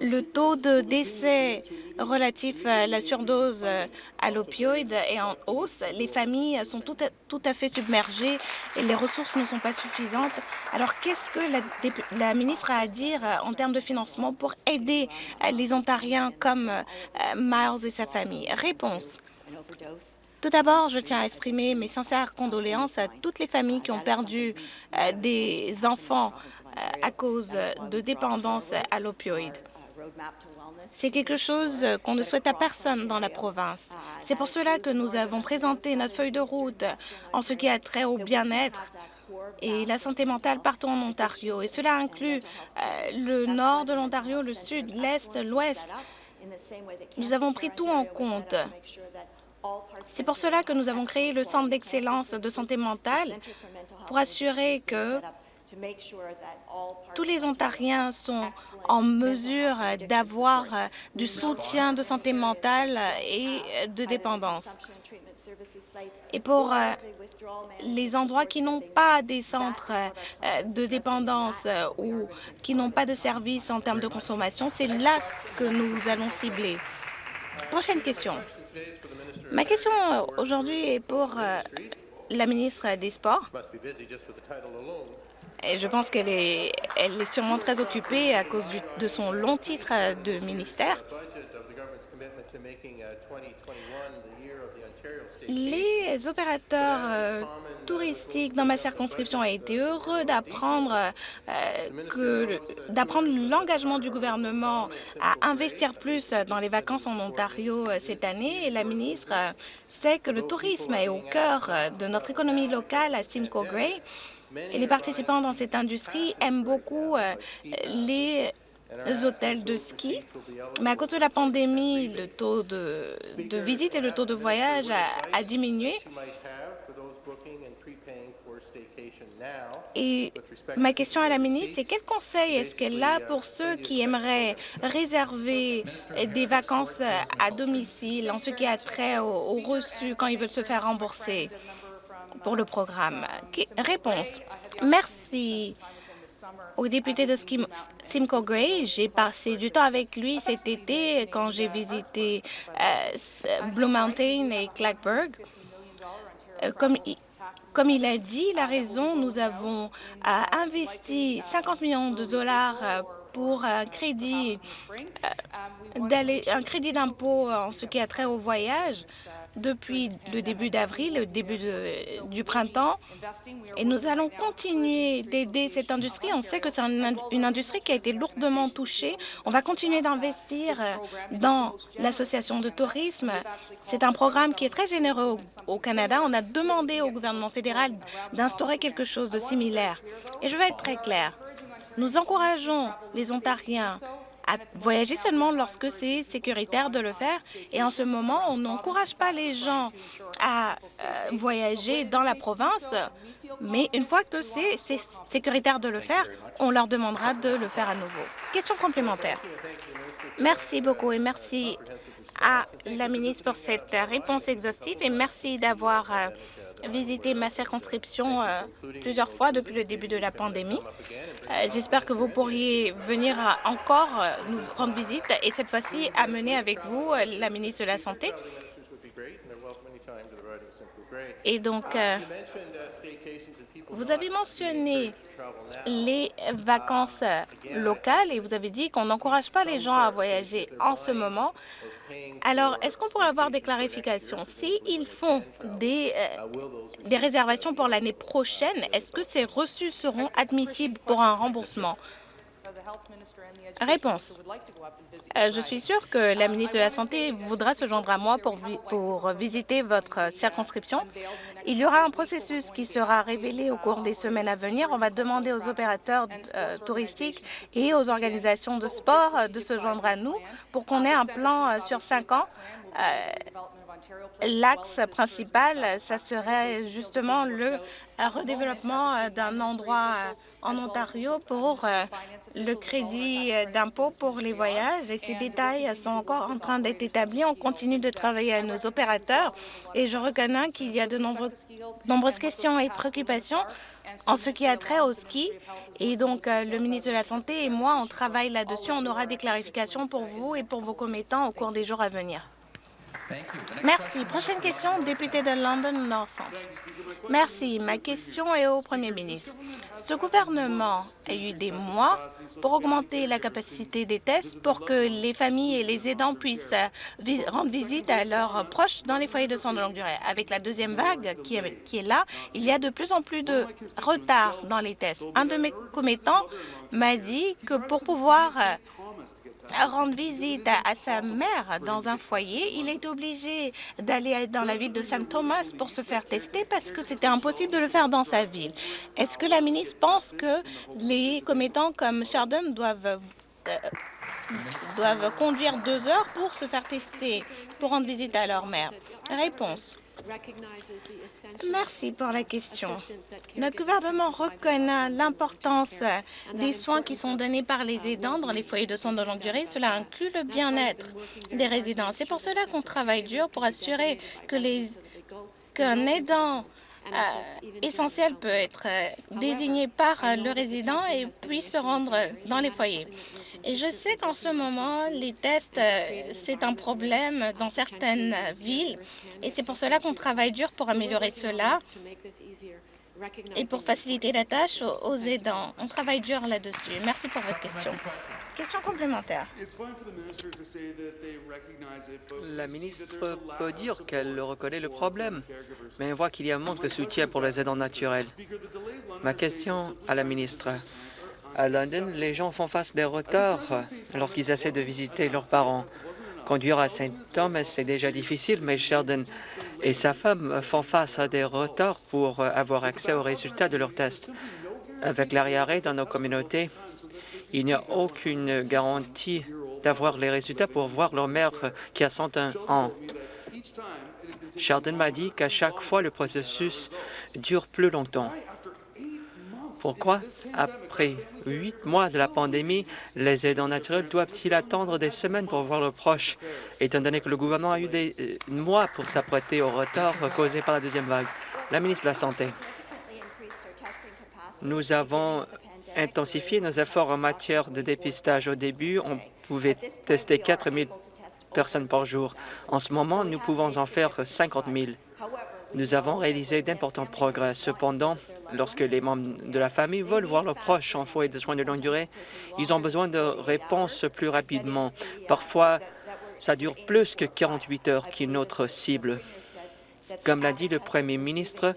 Le taux de décès relatif à la surdose à l'opioïde est en hausse. Les familles sont tout à, tout à, fait submergées et les ressources ne sont pas suffisantes. Alors, qu'est-ce que la, ministre a à dire en termes de financement pour aider les Ontariens comme euh, Miles et sa famille? Réponse. Tout d'abord, je tiens à exprimer mes sincères condoléances à toutes les familles qui ont perdu euh, des enfants à cause de dépendance à l'opioïde. C'est quelque chose qu'on ne souhaite à personne dans la province. C'est pour cela que nous avons présenté notre feuille de route en ce qui a trait au bien-être et la santé mentale partout en Ontario. Et cela inclut euh, le nord de l'Ontario, le sud, l'est, l'ouest. Nous avons pris tout en compte. C'est pour cela que nous avons créé le Centre d'excellence de santé mentale pour assurer que tous les Ontariens sont en mesure d'avoir du soutien de santé mentale et de dépendance. Et pour euh, les endroits qui n'ont pas des centres euh, de dépendance euh, ou qui n'ont pas de services en termes de consommation, c'est là que nous allons cibler. Prochaine question. Ma question aujourd'hui est pour la ministre des Sports. Je pense qu'elle est, sûrement très occupée à cause de son long titre de ministère. Les opérateurs euh, touristiques dans ma circonscription ont été heureux d'apprendre euh, d'apprendre l'engagement du gouvernement à investir plus dans les vacances en Ontario euh, cette année. La ministre sait que le tourisme est au cœur de notre économie locale à Simcoe Gray. Les participants dans cette industrie aiment beaucoup les hôtels de ski, mais à cause de la pandémie, le taux de, de visite et le taux de voyage a, diminué. Et ma question à la ministre, c'est quel conseil est-ce qu'elle a pour ceux qui aimeraient réserver des vacances à domicile en ce qui a trait au, au reçu quand ils veulent se faire rembourser? Pour le programme? Réponse. Merci au député de Simcoe Gray. J'ai passé du temps avec lui cet été quand j'ai visité euh, Blue Mountain et Clackburg. Euh, comme, comme il a dit, la raison, nous avons euh, investi 50 millions de dollars pour un crédit un crédit d'impôt en ce qui a trait au voyage depuis le début d'avril, le début du printemps, et nous allons continuer d'aider cette industrie. On sait que c'est une industrie qui a été lourdement touchée. On va continuer d'investir dans l'association de tourisme. C'est un programme qui est très généreux au, Canada. On a demandé au gouvernement fédéral d'instaurer quelque chose de similaire. Et je vais être très claire. Nous encourageons les Ontariens à voyager seulement lorsque c'est sécuritaire de le faire. Et en ce moment, on n'encourage pas les gens à euh, voyager dans la province, mais une fois que c'est sécuritaire de le faire, on leur demandera de le faire à nouveau. Question complémentaire. Merci beaucoup et merci à la ministre pour cette réponse exhaustive et merci d'avoir euh, visité ma circonscription euh, plusieurs fois depuis le début de la pandémie. Euh, j'espère que vous pourriez venir encore euh, nous rendre visite et cette fois-ci amener avec vous la ministre de la Santé. Et donc, vous avez mentionné les vacances locales et vous avez dit qu'on n'encourage pas les gens à voyager en ce moment. Alors, est-ce qu'on pourrait avoir des clarifications? S'ils font des, euh, des réservations pour l'année prochaine, est-ce que ces reçus seront admissibles pour un remboursement? Réponse. Euh, je suis sûre que la ministre de la Santé voudra se joindre à moi pour, pour visiter votre circonscription. Il y aura un processus qui sera révélé au cours des semaines à venir. On va demander aux opérateurs euh, touristiques et aux organisations de sport euh, de se joindre à nous pour qu'on ait un plan sur cinq ans L'axe principal, ça serait justement le redéveloppement d'un endroit en Ontario pour euh, le crédit d'impôt pour les voyages et ces détails sont encore en train d'être établis. On continue de travailler avec nos opérateurs et je reconnais qu'il y a de nombreuses questions et préoccupations en ce qui a trait au ski. Et donc, euh, le ministre de la Santé et moi, on travaille là-dessus. On aura des clarifications pour vous et pour vos commettants au cours des jours à venir. Merci. Prochaine question, député de London North Merci. Ma question est au Premier ministre. Ce gouvernement a eu des mois pour augmenter la capacité des tests pour que les familles et les aidants puissent rendre visite à leurs proches dans les foyers de soins de longue durée. Avec la deuxième vague qui est, qui est là, il y a de plus en plus de retard dans les tests. Un de mes commettants m'a dit que pour pouvoir rendre visite à, sa mère dans un foyer, il est obligé d'aller dans la ville de Saint Thomas pour se faire tester parce que c'était impossible de le faire dans sa ville. Est-ce que la ministre pense que les commettants comme Chardon doivent euh, doivent conduire deux heures pour se faire tester, pour rendre visite à leur mère? Réponse. Merci pour la question. Notre gouvernement reconnaît l'importance des soins qui sont donnés par les aidants dans les foyers de soins de longue durée. Cela inclut le bien-être des résidents. C'est pour cela qu'on travaille dur pour assurer que les qu'un aidant euh, essentiel peut être euh, désigné par le résident et puisse se rendre dans les foyers. Et je sais qu'en ce moment, les tests, c'est un problème dans certaines villes et c'est pour cela qu'on travaille dur pour améliorer cela et pour faciliter la tâche aux aidants. On travaille dur là-dessus. Merci pour votre question. Question complémentaire. La ministre peut dire qu'elle reconnaît le problème, mais on voit qu'il y a un manque de soutien pour les aidants naturels. Ma question à la ministre. À London, les gens font face des retards lorsqu'ils essaient de visiter leurs parents. Conduire à Saint Thomas, c'est déjà difficile, mais Sheldon et sa femme font face à des retards pour avoir accès aux résultats de leurs tests. Avec l'arriéré dans nos communautés, il n'y a aucune garantie d'avoir les résultats pour voir leur mère qui a 101 ans. Sheldon m'a dit qu'à chaque fois, le processus dure plus longtemps. Pourquoi, après huit mois de la pandémie, les aidants naturels doivent-ils attendre des semaines pour voir leurs proches, étant donné que le gouvernement a eu des euh, mois pour s'apprêter au retard causé par la deuxième vague? La ministre de la Santé. Nous avons intensifié nos efforts en matière de dépistage. Au début, on pouvait tester 4 000 personnes par jour. En ce moment, nous pouvons en faire 50 000. Nous avons réalisé d'importants progrès. Cependant, lorsque les membres de la famille veulent voir leurs proches en foyer de soins de longue durée, ils ont besoin de réponses plus rapidement. Parfois, ça dure plus que 48 heures est notre cible. Comme l'a dit le premier ministre,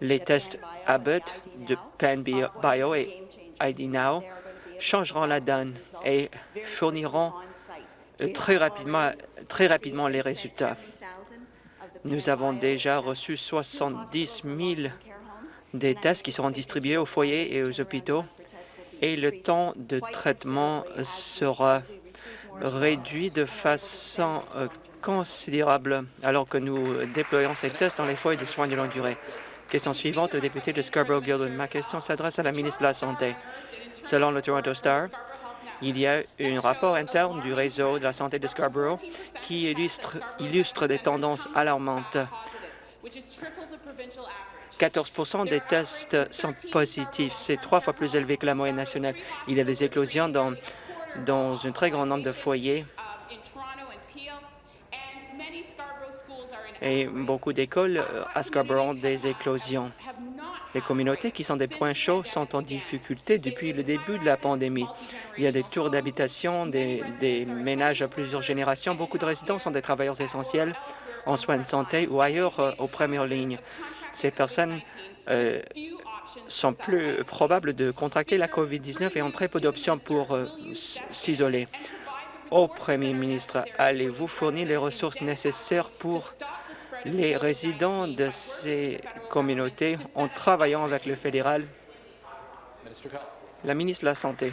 les tests Abbott de PanBio et ID Now changeront la donne et fourniront rapidement, très rapidement les résultats. Nous avons déjà reçu 70 000 des tests qui seront distribués aux foyers et aux hôpitaux et le temps de traitement sera réduit de façon euh, considérable alors que nous déployons ces tests dans les foyers de soins de longue durée. Question suivante, le député de Scarborough-Gildan. Ma question s'adresse à la ministre de la Santé. Selon le Toronto Star, il y a un rapport interne du réseau de la santé de Scarborough qui illustre des tendances alarmantes. 14% des tests sont positifs. C'est trois fois plus élevé que la moyenne nationale. Il y a des éclosions dans, dans un très grand nombre de foyers et beaucoup d'écoles euh, à Scarborough ont des éclosions. Les communautés qui sont des points chauds sont en difficulté depuis le début de la pandémie. Il y a des tours d'habitation, des, ménages à plusieurs générations. Beaucoup de résidents sont des travailleurs essentiels en soins de santé ou ailleurs euh, aux premières lignes. Ces personnes euh, sont plus probables de contracter la COVID-19 et ont très peu d'options pour euh, s'isoler. Au Premier ministre, allez-vous fournir les ressources nécessaires pour les résidents de ces communautés en travaillant avec le fédéral? La ministre de la Santé.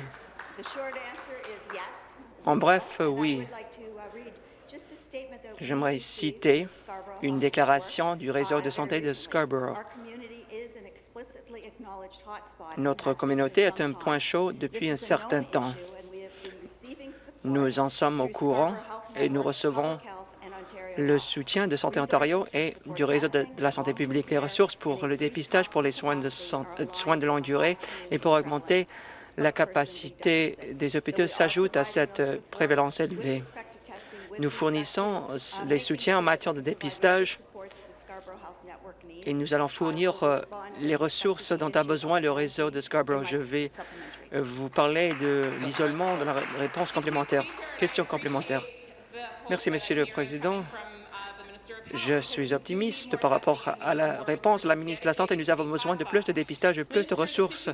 En bref, oui. J'aimerais citer une déclaration du réseau de santé de Scarborough. Notre communauté est un point chaud depuis un certain temps. Nous en sommes au courant et nous recevons le soutien de Santé Ontario et du réseau de, la santé publique, les ressources pour le dépistage, pour les soins de, soins de longue durée et pour augmenter la capacité des hôpitaux s'ajoutent à cette prévalence élevée. Nous fournissons les soutiens en matière de dépistage et nous allons fournir euh, les ressources dont a besoin le réseau de Scarborough. Je vais euh, vous parler de l'isolement de la réponse complémentaire. Question complémentaire. Merci, Monsieur le Président. Je suis optimiste par rapport à la réponse de la ministre de la Santé. Nous avons besoin de plus de dépistage et plus de ressources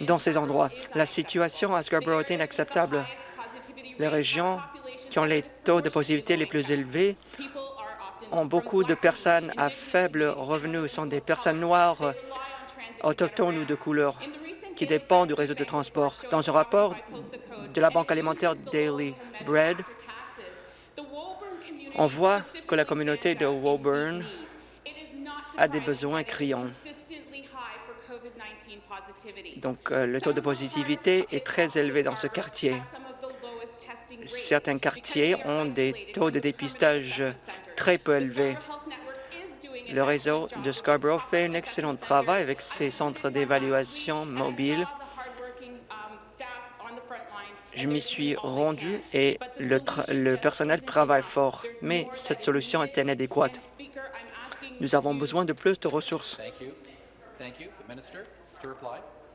dans ces endroits. La situation à Scarborough est inacceptable. Les régions qui ont les taux de positivité les plus élevés ont beaucoup de personnes à faible revenu, sont des personnes noires, autochtones ou de couleur, qui dépendent du réseau de transport. Dans un rapport de la Banque alimentaire Daily Bread, on voit que la communauté de Woburn a des besoins criants. Donc, euh, le taux de positivité est très élevé dans ce quartier. Certains quartiers ont des taux de dépistage très peu élevés. Le réseau de Scarborough fait un excellent travail avec ses centres d'évaluation mobiles je m'y suis rendu et le, personnel travaille fort, mais cette solution est inadéquate. Nous avons besoin de plus de ressources.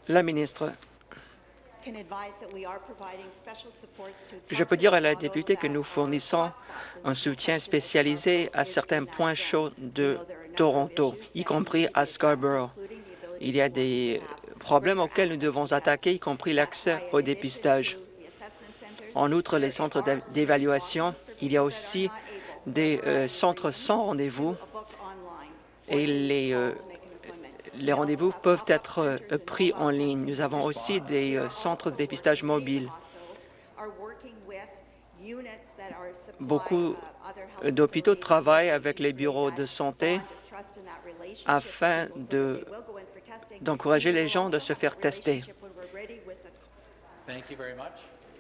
La ministre, je peux dire à la députée que nous fournissons un soutien spécialisé à certains points chauds de Toronto, y compris à Scarborough. Il y a des problèmes auxquels nous devons attaquer, y compris l'accès au dépistage. En outre, les centres d'évaluation, il y a aussi des euh, centres sans rendez-vous et les, euh, les rendez-vous peuvent être euh, pris en ligne. Nous avons aussi des centres de dépistage mobiles. Beaucoup d'hôpitaux travaillent avec les bureaux de santé afin d'encourager les gens de se faire tester.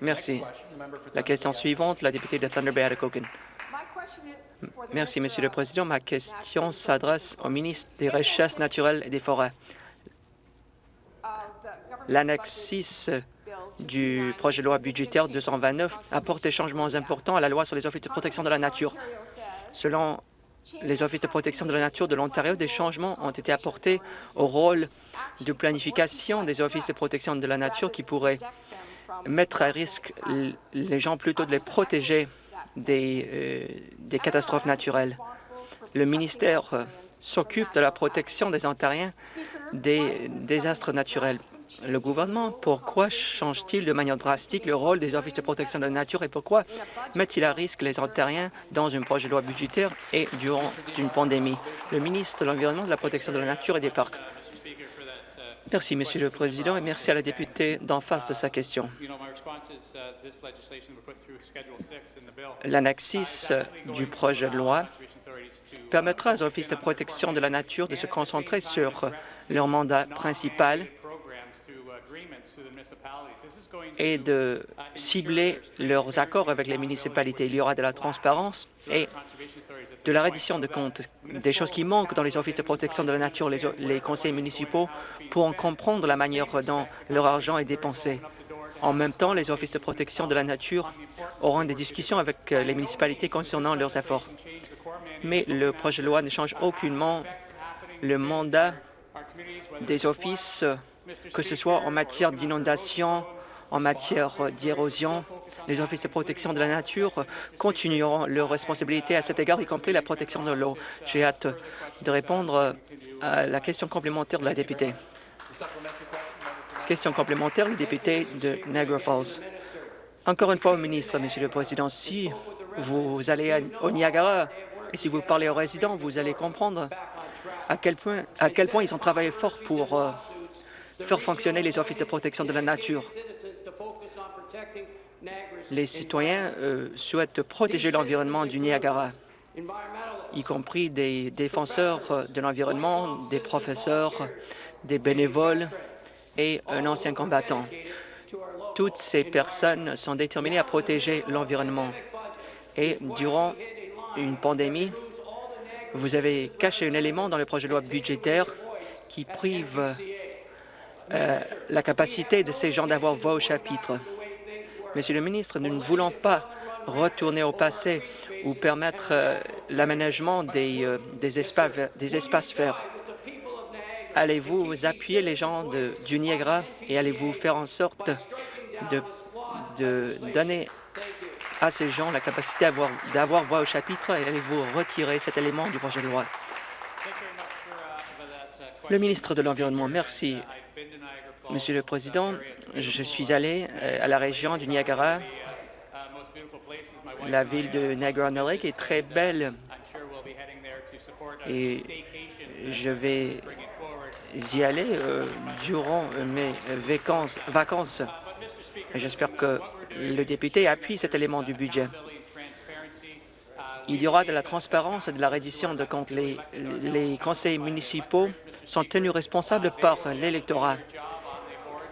Merci. La question suivante, la députée de Thunder Bay Atikokan. Merci, Monsieur le Président. Ma question s'adresse au ministre des Richesses naturelles et des Forêts. L'annexe 6 du projet de loi budgétaire 229 apporte des changements importants à la loi sur les offices de protection de la nature. Selon les offices de protection de la nature de l'Ontario, des changements ont été apportés au rôle de planification des offices de protection de la nature qui pourraient mettre à risque les gens plutôt de les protéger des, euh, des catastrophes naturelles. Le ministère euh, s'occupe de la protection des Ontariens des désastres naturels. Le gouvernement, pourquoi change-t-il de manière drastique le rôle des offices de protection de la nature et pourquoi met-il à risque les Ontariens dans un projet de loi budgétaire et durant une pandémie? Le ministre de l'Environnement, de la protection de la nature et des parcs. Merci, Monsieur le Président, et merci à la députée d'en face de sa question. L'annexe 6 du projet de loi permettra aux offices de protection de la nature de se concentrer sur leur mandat principal et de cibler leurs accords avec les municipalités. Il y aura de la transparence et de la reddition de comptes, des choses qui manquent dans les offices de protection de la nature. Les, les conseils municipaux pourront comprendre la manière dont leur argent est dépensé. En même temps, les offices de protection de la nature auront des discussions avec les municipalités concernant leurs efforts. Mais le projet de loi ne change aucunement le mandat des offices, que ce soit en matière d'inondation, en matière d'érosion. Les offices de protection de la nature continueront leurs responsabilités à cet égard, y compris la protection de l'eau. J'ai hâte de répondre à la question complémentaire de la députée. Question complémentaire, le député de Niagara Falls. Encore une fois au ministre, Monsieur le Président, si vous allez au Niagara et si vous parlez aux résidents, vous allez comprendre à quel point, à quel point ils ont travaillé fort pour euh, faire fonctionner les offices de protection de la nature. Les citoyens euh, souhaitent protéger l'environnement du Niagara, y compris des défenseurs de l'environnement, des professeurs, des bénévoles et un ancien combattant. Toutes ces personnes sont déterminées à protéger l'environnement. Et durant une pandémie, vous avez caché un élément dans le projet de loi budgétaire qui prive euh, la capacité de ces gens d'avoir voix au chapitre. Monsieur le ministre, nous ne voulons pas retourner au passé ou permettre euh, l'aménagement des, euh, des, espaces, des espaces verts. Allez-vous appuyer les gens de, du Niagara et allez-vous faire en sorte de, de donner à ces gens la capacité d'avoir voix au chapitre et allez-vous retirer cet élément du projet de loi? Le ministre de l'Environnement, merci. Monsieur le Président, je suis allé euh, à la région du Niagara. La ville de Niagara-on-the-Lake est très belle et je vais y aller euh, durant mes vacances. vacances. J'espère que le député appuie cet élément du budget. Il y aura de la transparence et de la reddition de comptes. Les, conseils municipaux sont tenus responsables par l'électorat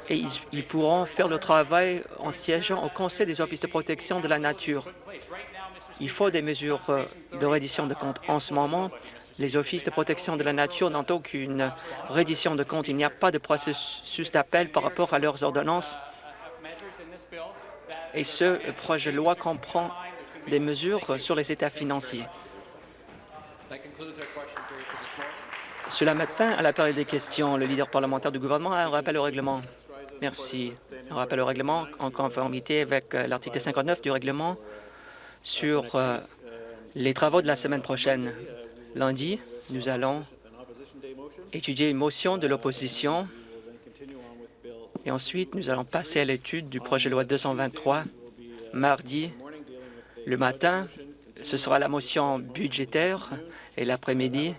et ils, ils, pourront faire le travail en siégeant au Conseil des offices de protection de la nature. Il faut des mesures euh, de reddition de comptes. En ce moment, les offices de protection de la nature n'ont aucune reddition de comptes. Il n'y a pas de processus d'appel par rapport à leurs ordonnances et ce projet de loi comprend des mesures sur les états financiers. Cela met fin à la période des questions. Le leader parlementaire du gouvernement a un rappel au règlement. Merci. Un rappel au règlement en conformité avec euh, l'article 59 du règlement sur euh, les travaux de la semaine prochaine. Lundi, nous allons étudier une motion de l'opposition et ensuite, nous allons passer à l'étude du projet de loi 223 mardi. Le matin, ce sera la motion budgétaire et l'après-midi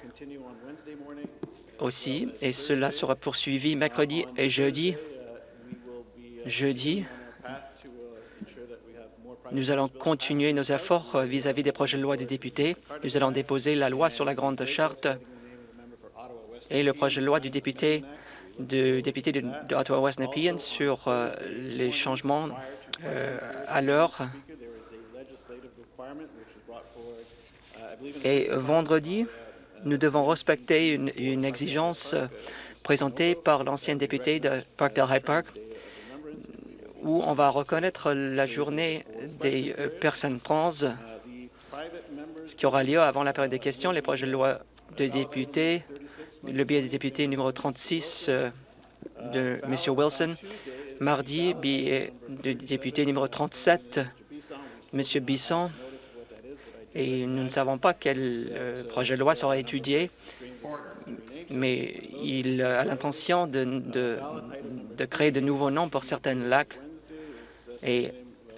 aussi. Et cela sera poursuivi mercredi et jeudi. Jeudi, nous allons continuer nos efforts vis-à-vis des projets de loi des députés. Nous allons déposer la loi sur la Grande Charte et le projet de loi du député de député de, de Ottawa-West Nepean sur euh, les changements euh, à l'heure. Et vendredi, nous devons respecter une, une exigence présentée par l'ancien député de Parkdale High Park, où on va reconnaître la journée des euh, personnes trans qui aura lieu avant la période des questions, les projets de loi de députés, le billet de député numéro 36 euh, de M. Wilson, mardi, billet de député numéro 37, M. Bisson, et nous ne savons pas quel euh, projet de loi sera étudié, mais il a l'intention de, de, de créer de nouveaux noms pour certains lacs. Et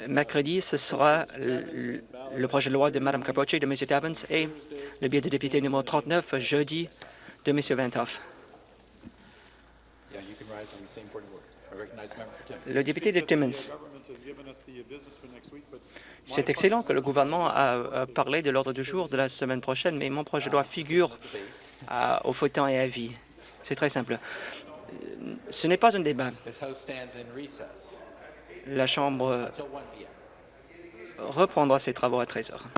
mercredi, ce sera le, le projet de loi de Mme Capoche et de M. Tabbins et le billet de député numéro 39 jeudi de M. Ventoff. Le député de Timmins. C'est excellent que le gouvernement a parlé de l'ordre du jour de la semaine prochaine, mais mon projet de loi figure à, au fauteuil et à vie. C'est très simple. Ce n'est pas un débat. La Chambre reprendra ses travaux à 13 heures.